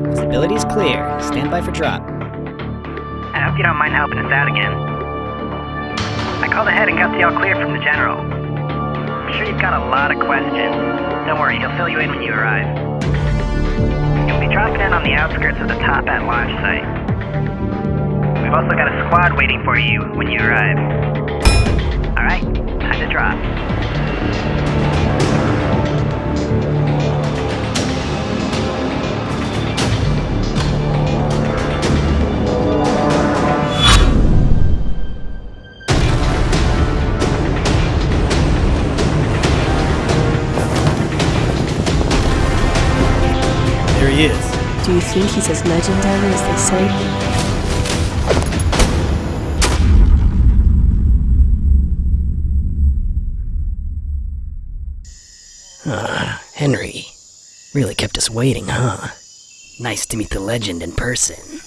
Visibility is clear. Stand by for drop. I hope you don't mind helping us out again. I called ahead and got the all clear from the general. I'm sure you've got a lot of questions. Don't worry, he'll fill you in when you arrive. You'll be dropping in on the outskirts of the Toppat launch site. We've also got a squad waiting for you when you arrive. Alright, time to drop. He is. Do you think he's as legendary as they say? Ah, Henry. Really kept us waiting, huh? Nice to meet the legend in person.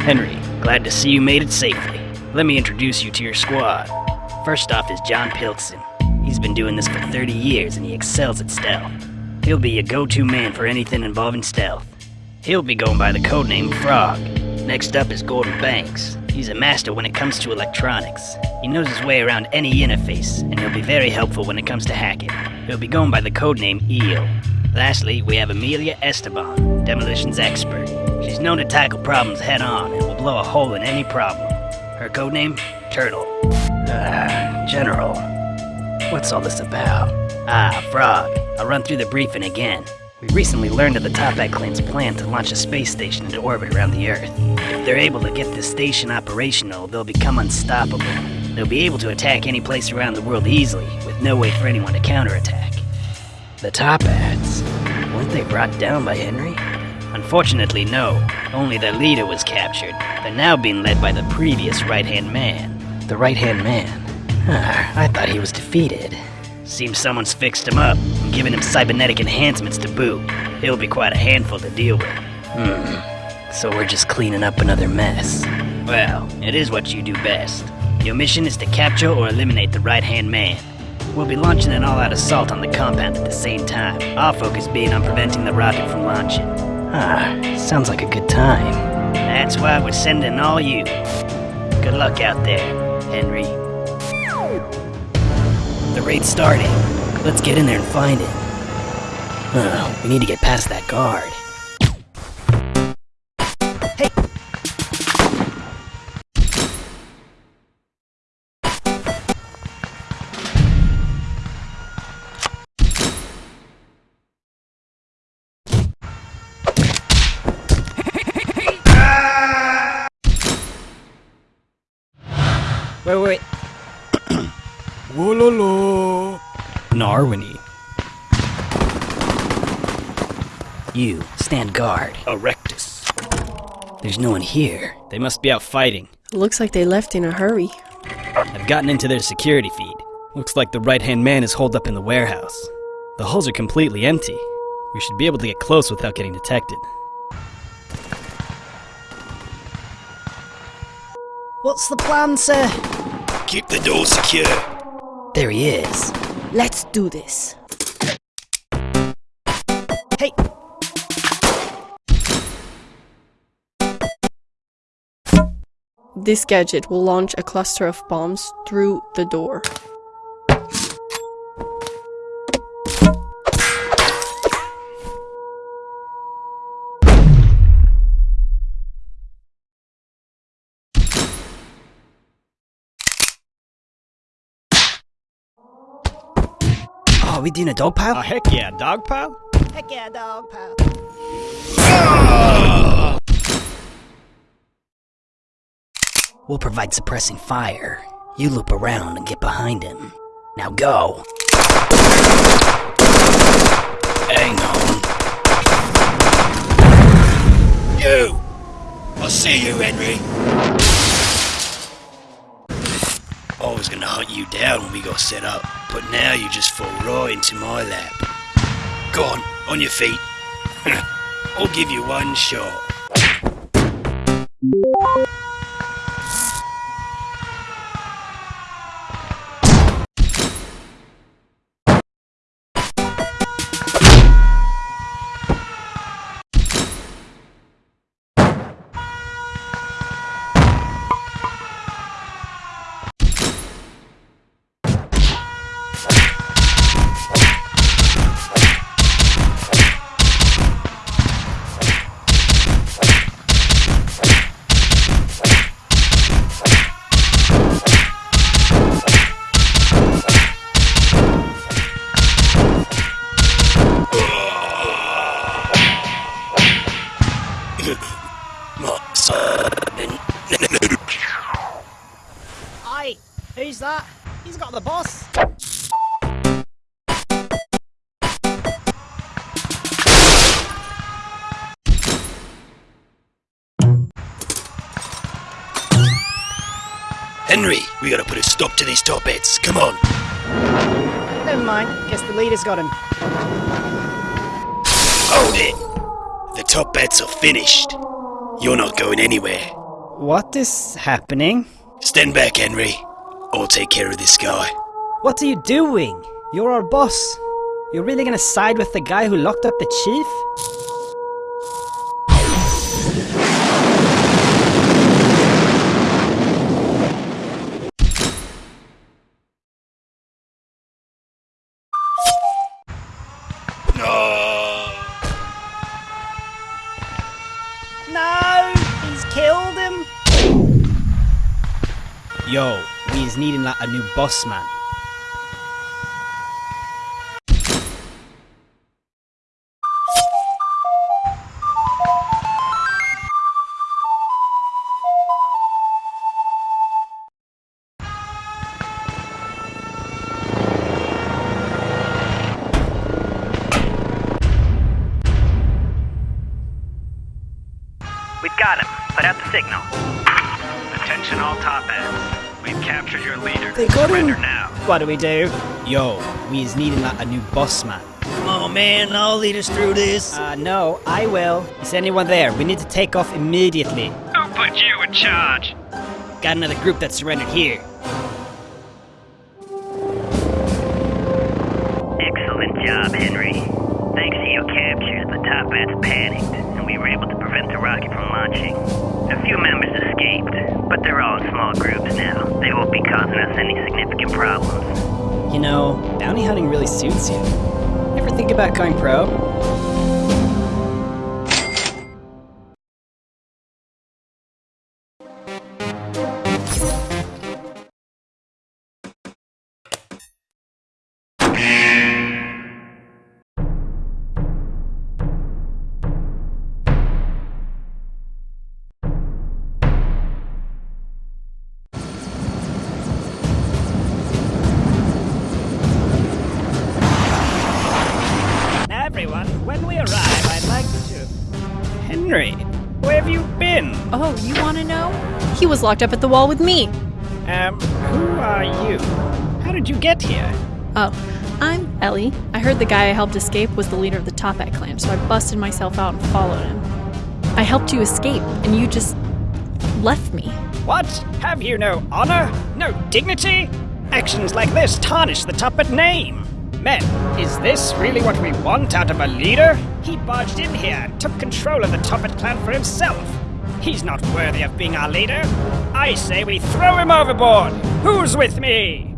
Henry, glad to see you made it safely. Let me introduce you to your squad. First off is John Pilkson. He's been doing this for 30 years and he excels at stealth. He'll be your go-to man for anything involving stealth. He'll be going by the codename Frog. Next up is Gordon Banks. He's a master when it comes to electronics. He knows his way around any interface, and he'll be very helpful when it comes to hacking. He'll be going by the codename Eel. Lastly, we have Amelia Esteban, demolitions expert. She's known to tackle problems head on and will blow a hole in any problem. Her codename? Turtle. Ah, General. What's all this about? Ah, Frog. I'll run through the briefing again. We recently learned of the Toppat clan's plan to launch a space station into orbit around the Earth. If they're able to get this station operational, they'll become unstoppable. They'll be able to attack any place around the world easily, with no way for anyone to counterattack. The Toppats? Weren't they brought down by Henry? Unfortunately, no. Only their leader was captured. They're now being led by the previous right-hand man. The right-hand man? Ah, I thought he was defeated. Seems someone's fixed him up and given him cybernetic enhancements to boot. He'll be quite a handful to deal with. Hmm. So we're just cleaning up another mess. Well, it is what you do best. Your mission is to capture or eliminate the right-hand man. We'll be launching an all-out assault on the compound at the same time, our focus being on preventing the rocket from launching. Ah, sounds like a good time. That's why we're sending all you. Good luck out there, Henry. The raid's starting. Let's get in there and find it. Oh, we need to get past that guard. Narwini. You, stand guard. Erectus. There's no one here. They must be out fighting. Looks like they left in a hurry. I've gotten into their security feed. Looks like the right-hand man is holed up in the warehouse. The hulls are completely empty. We should be able to get close without getting detected. What's the plan, sir? Keep the door secure. There he is. Let's do this. Hey! This gadget will launch a cluster of bombs through the door. We doing a dog pile? Oh, heck yeah, dog pile? Heck yeah, dog pile. We'll provide suppressing fire. You loop around and get behind him. Now go. Hang on. You! I'll see you, Henry. I was gonna hunt you down when we got set up, but now you just fall right into my lap. Go on, on your feet. I'll give you one shot. Stop to these top hats. Come on. Never mind. Guess the leader's got him. Hold it! The Toppats are finished. You're not going anywhere. What is happening? Stand back, Henry. I'll take care of this guy. What are you doing? You're our boss. You're really gonna side with the guy who locked up the chief? Yo, we is needing like a new boss man. What do we do? Yo, we is needing like a new boss man. Come on, man, I'll lead us through this. Uh, no, I will. Is anyone there? We need to take off immediately. Who put you in charge? Got another group that surrendered here. Excellent job, Henry. Thanks to your capture, the Toppats panicked, and we were able to prevent the rocket from launching. A few members escaped, but they're all in small groups now. They won't be causing us any significant problems. You know, bounty hunting really suits you. Ever think about going pro? Henry, where have you been? Oh, you want to know? He was locked up at the wall with me. Um, who are you? How did you get here? Oh, I'm Ellie. I heard the guy I helped escape was the leader of the Toppat clan, so I busted myself out and followed him. I helped you escape, and you just left me. What? Have you no honor? No dignity? Actions like this tarnish the Toppat name. Men, is this really what we want out of a leader? He barged in here and took control of the Toppat clan for himself. He's not worthy of being our leader. I say we throw him overboard. Who's with me?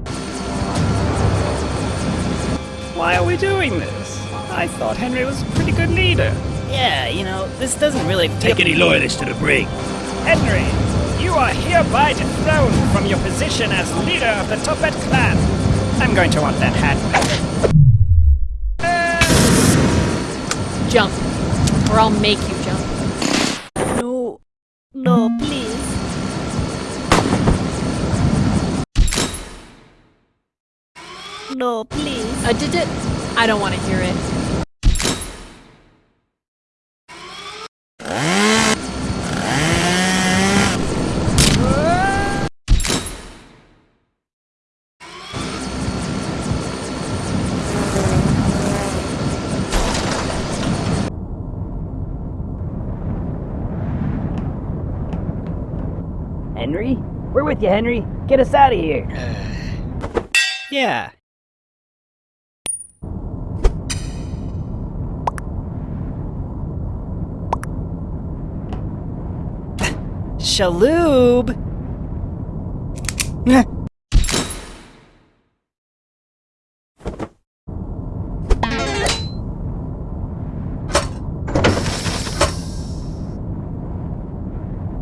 Why are we doing this? I thought Henry was a pretty good leader. Yeah, you know, this doesn't really Take any loyalists to the brig. Henry, you are hereby dethroned from your position as leader of the Toppat clan. I'm going to want that hat. Jump, or I'll make you jump. No. No, please. No, please. I did it. I don't want to hear it. We're with you, Henry. Get us out of here. Uh, yeah. Shaloob!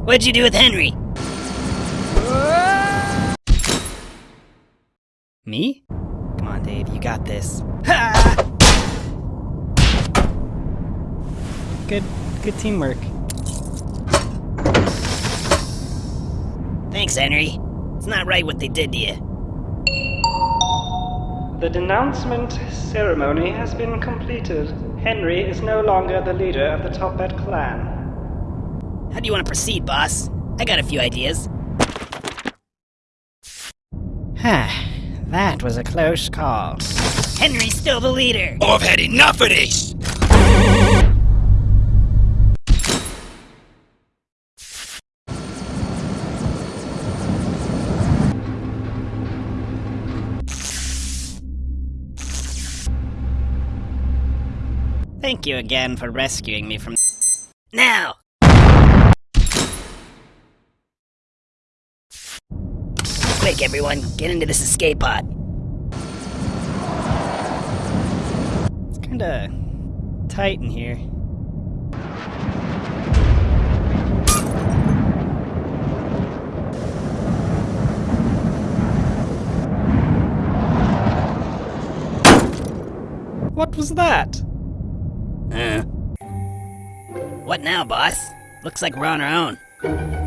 What'd you do with Henry? Me? Come on, Dave, you got this. Good, good teamwork. Thanks, Henry. It's not right what they did to you. The denouncement ceremony has been completed. Henry is no longer the leader of the Toppat clan. How do you want to proceed, boss? I got a few ideas. that was a close call. Henry's still the leader. I've had enough of this! Thank you again for rescuing me from. Now! Quick, everyone, get into this escape pod. It's kinda tight in here. What was that? Uh. What now, boss? Looks like we're on our own.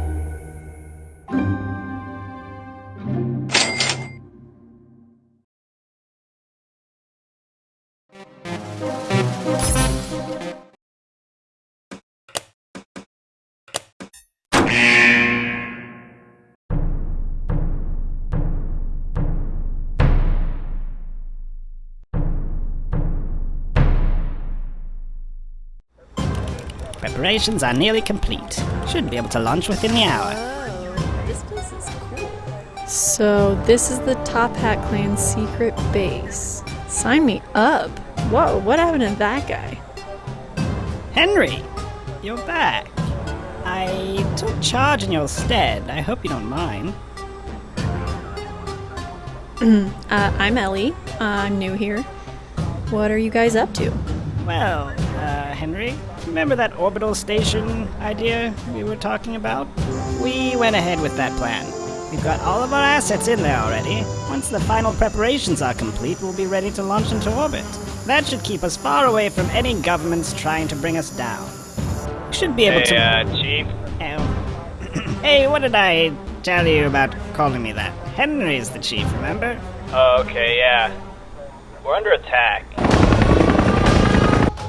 Preparations are nearly complete. Should be able to launch within the hour. Oh, this place is cool. So, this is the Toppat Clan's secret base. Sign me up. Whoa, what happened to that guy? Henry, you're back. I took charge in your stead. I hope you don't mind. uh, I'm Ellie. Uh, I'm new here. What are you guys up to? Well, uh, Henry, remember that orbital station idea we were talking about? We went ahead with that plan. We've got all of our assets in there already. Once the final preparations are complete, we'll be ready to launch into orbit. That should keep us far away from any governments trying to bring us down. We should be able hey, to. uh, Chief? Oh. hey, what did I tell you about calling me that? Henry's the chief, remember? Oh, okay, yeah. We're under attack.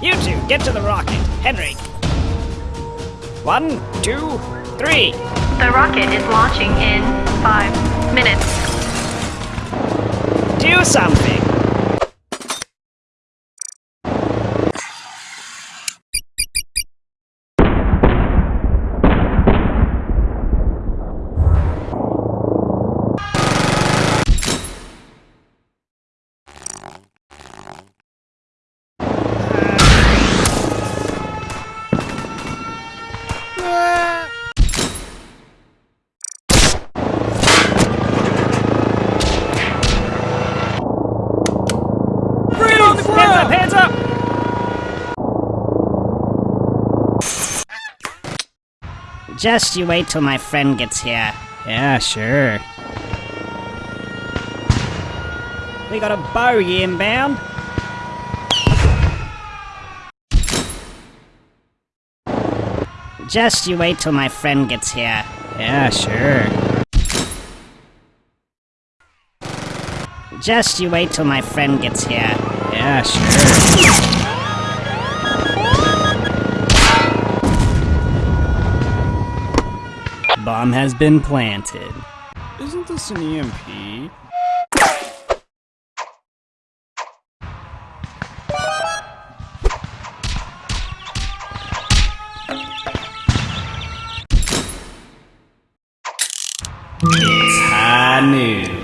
You two, get to the rocket. Henry. One, two, three. The rocket is launching in five minutes. Do something. Just you wait till my friend gets here. Yeah, sure. We got a bogey inbound. Just you wait till my friend gets here. Yeah, sure. Just you wait till my friend gets here. Yeah, sure. Bomb has been planted. Isn't this an EMP? It's high noon.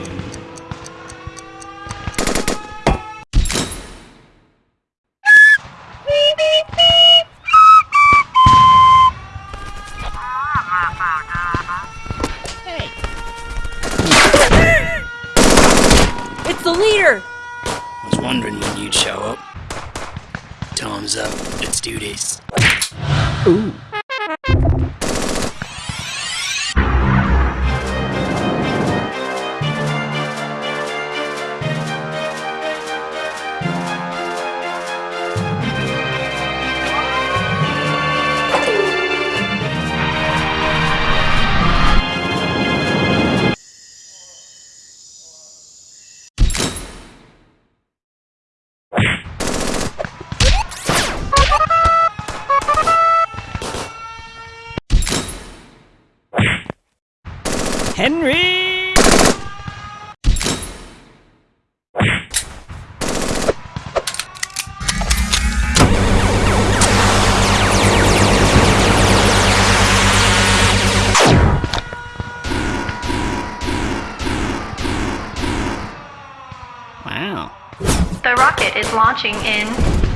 Launching in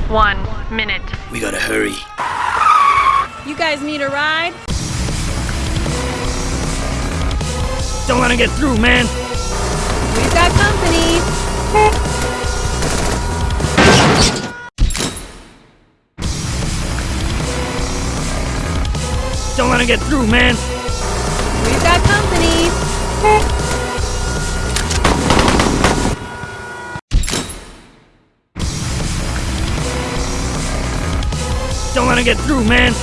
one minute. We gotta hurry. You guys need a ride? Don't let him get through, man. Man.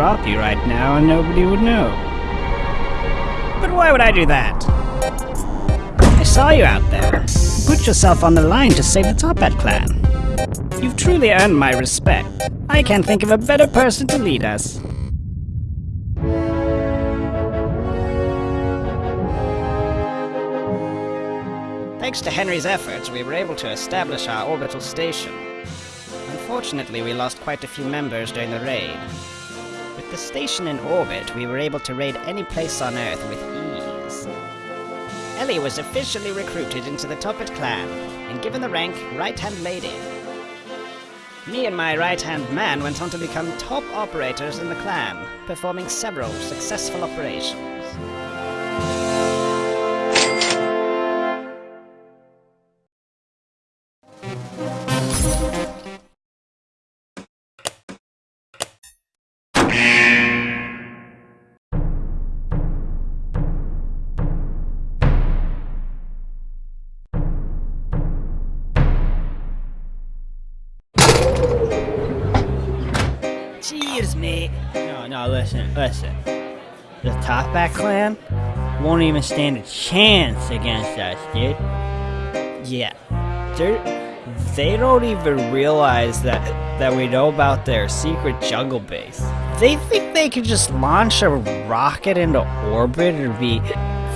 Drop you right now and nobody would know. But why would I do that? I saw you out there. Put yourself on the line to save the Toppat clan. You've truly earned my respect. I can't think of a better person to lead us. Thanks to Henry's efforts, we were able to establish our orbital station. Unfortunately, we lost quite a few members during the raid. With the station in orbit, we were able to raid any place on Earth with ease. Ellie was officially recruited into the Toppat clan, and given the rank Right-Hand Lady. Me and my right-hand man went on to become top operators in the clan, performing several successful operations. Listen. The Toppat clan won't even stand a chance against us, dude. Yeah, they're, they don't even realize that that we know about their secret jungle base. They think they can just launch a rocket into orbit and be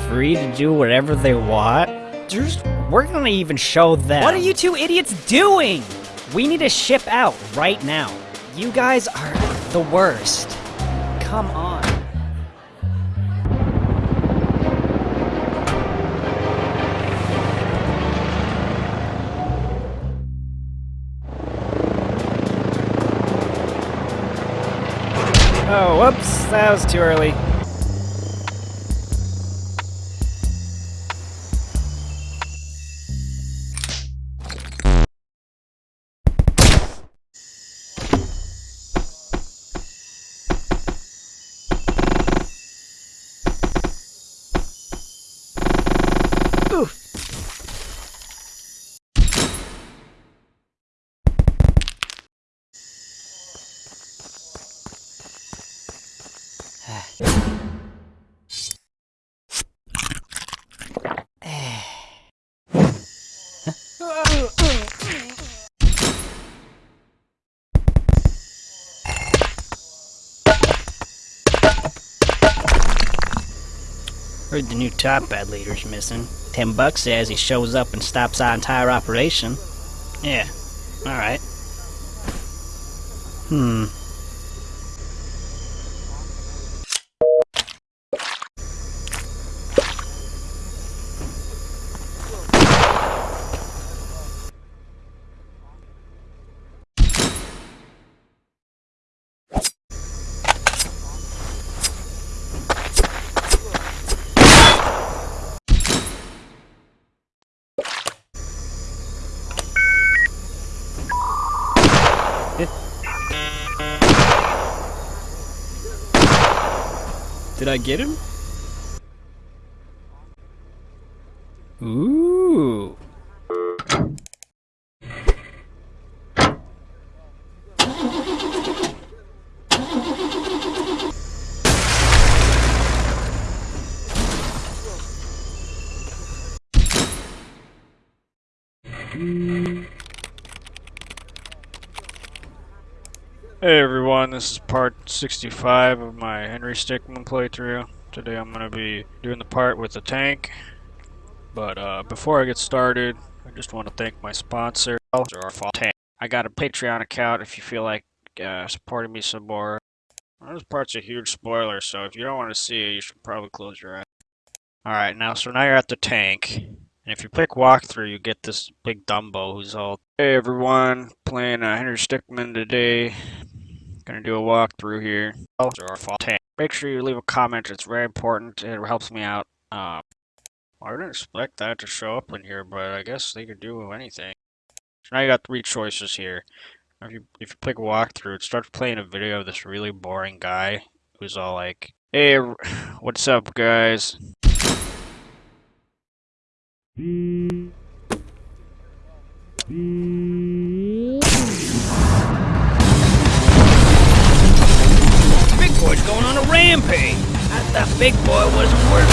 free to do whatever they want. There's, we're gonna even show them. What are you two idiots doing? We need to ship out right now. You guys are the worst. Come on. Oh, whoops, that was too early. Heard the new Toppat leader's missing. Ten bucks says he shows up and stops our entire operation. Yeah, alright. Hmm. Did I get him? Ooh. Hey everyone, this is part 65 of my Henry Stickmin playthrough. Today I'm going to be doing the part with the tank. But uh, before I get started, I just want to thank my sponsor, Tank. I got a Patreon account if you feel like uh, supporting me some more. This part's a huge spoiler, so if you don't want to see it, you should probably close your eyes. Alright, now, so now you're at the tank. And if you click walkthrough, you get this big Dumbo who's all, Hey everyone, playing uh, Henry Stickmin today. Gonna do a walkthrough here. Make sure you leave a comment, it's very important, it helps me out. Um, I didn't expect that to show up in here, but I guess they could do anything. So now you got three choices here. If you, if you click walkthrough, it starts playing a video of this really boring guy who's all like, Hey, what's up guys? Big boy's going on a rampage. I thought Big Boy wasn't worth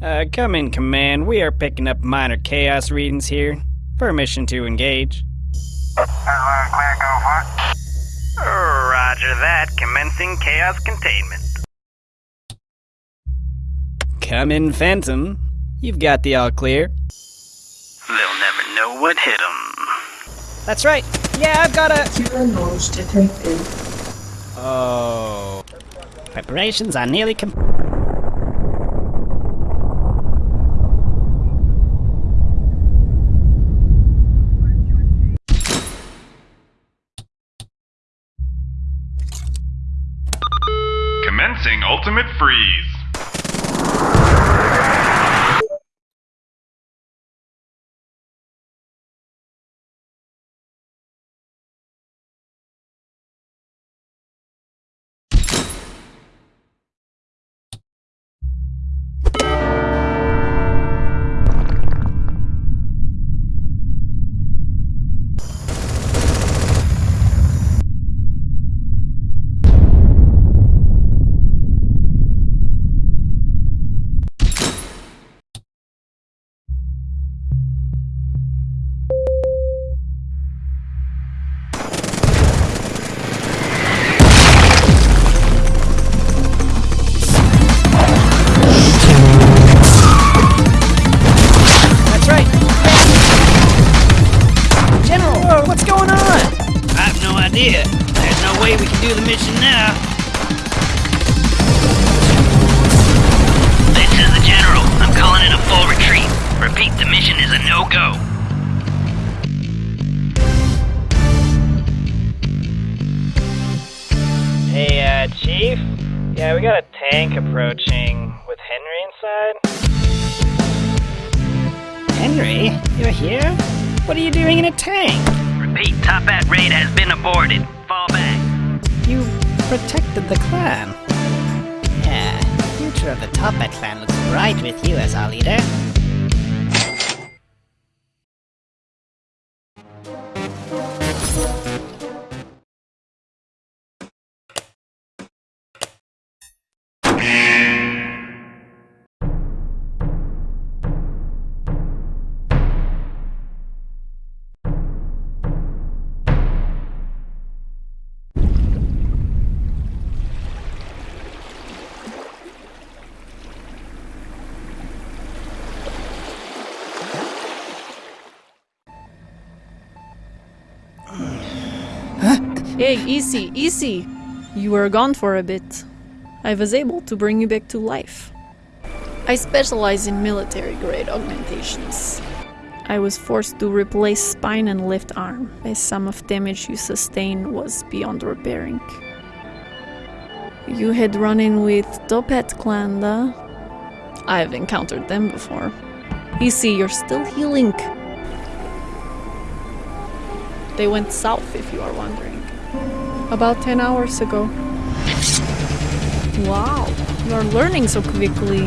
Uh, come in, Command. We are picking up minor chaos readings here. Permission to engage. Roger that. Commencing chaos containment. Come in, Phantom. You've got the all clear. They'll never know what hit them. That's right. Yeah, I've got a. Killer launch detected. Oh. Preparations are nearly complete. Commencing ultimate freeze. Easy. You were gone for a bit. I was able to bring you back to life. I specialize in military grade augmentations. I was forced to replace spine and left arm, as some of damage you sustained was beyond repairing. You had run in with Toppat Klanda. I've encountered them before. You see, you're still healing. They went south, if you are wondering. About 10 hours ago. Wow, you are learning so quickly.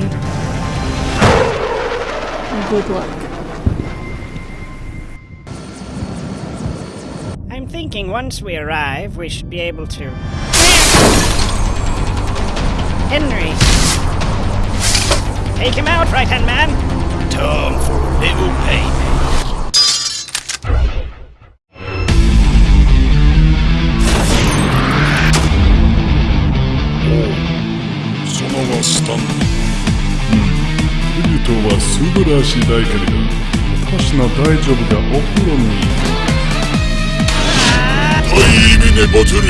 Good luck. I'm thinking once we arrive, we should be able to. Henry! Take him out, right hand man! Time for a little payment. らしい大けれど、私の大丈夫がお風呂に。はい、ミネバトル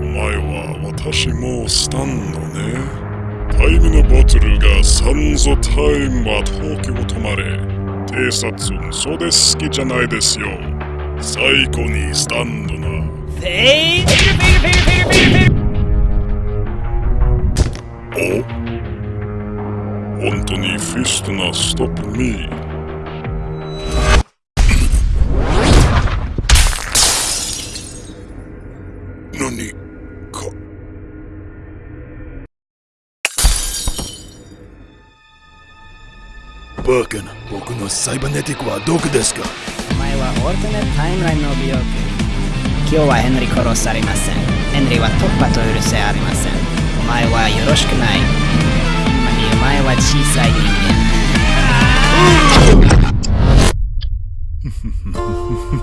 お前は私もスタンドね。タイムのバトルがサンゾタイムは時を止まれ。偵察それ好きじゃないですよ。最高にスタンドな。フェイ本当にフィストなストップミー。何か。バカな僕のサイバネティックはどこですか？お前はオルタネタイムラインの美容今日はヘンリー殺されません。ヘンリーは突破と許せありません。お前はよろしくない。お前は小さい人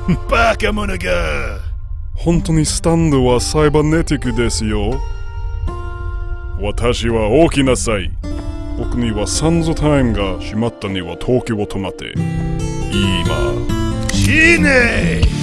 間バカ者が本当にスタンドはサイバネティックですよ。私は大きなさい。僕にはサンズタイムが閉まったには時を止まって。今。死ね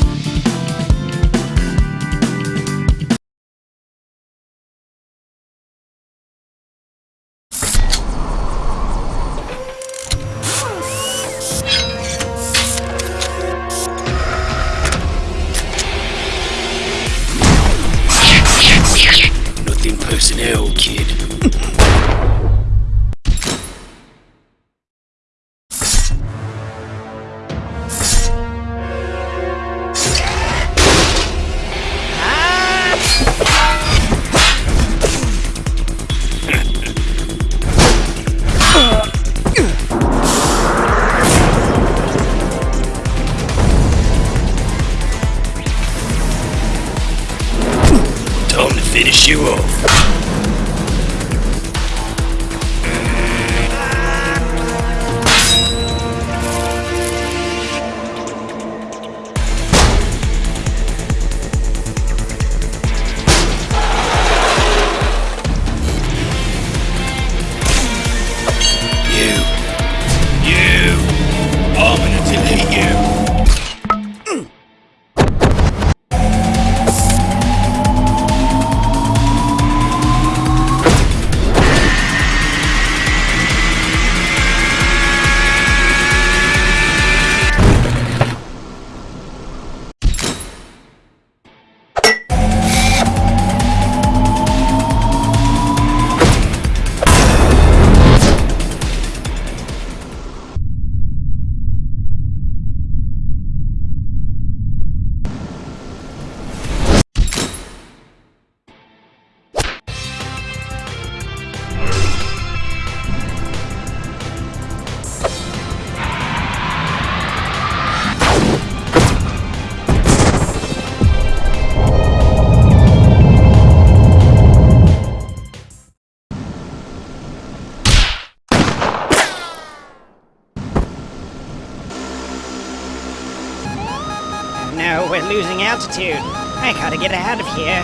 altitude. I gotta get out of here.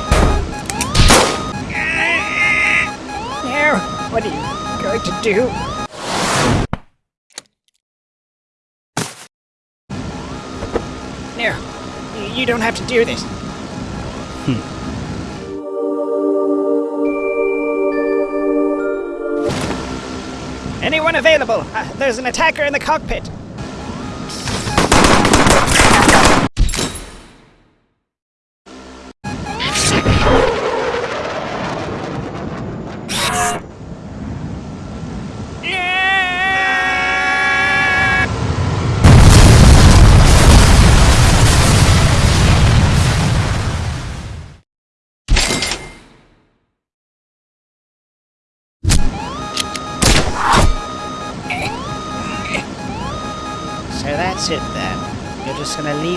No, what are you going to do? No, you- you don't have to do this. Hmm. Anyone available? Uh, there's an attacker in the cockpit.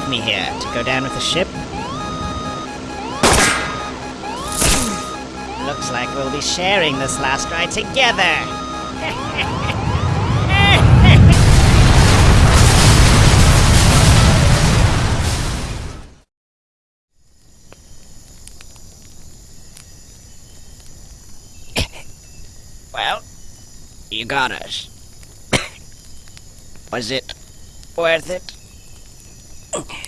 Me here to go down with the ship? Looks like we'll be sharing this last ride together. well, you got us. Was it worth it? You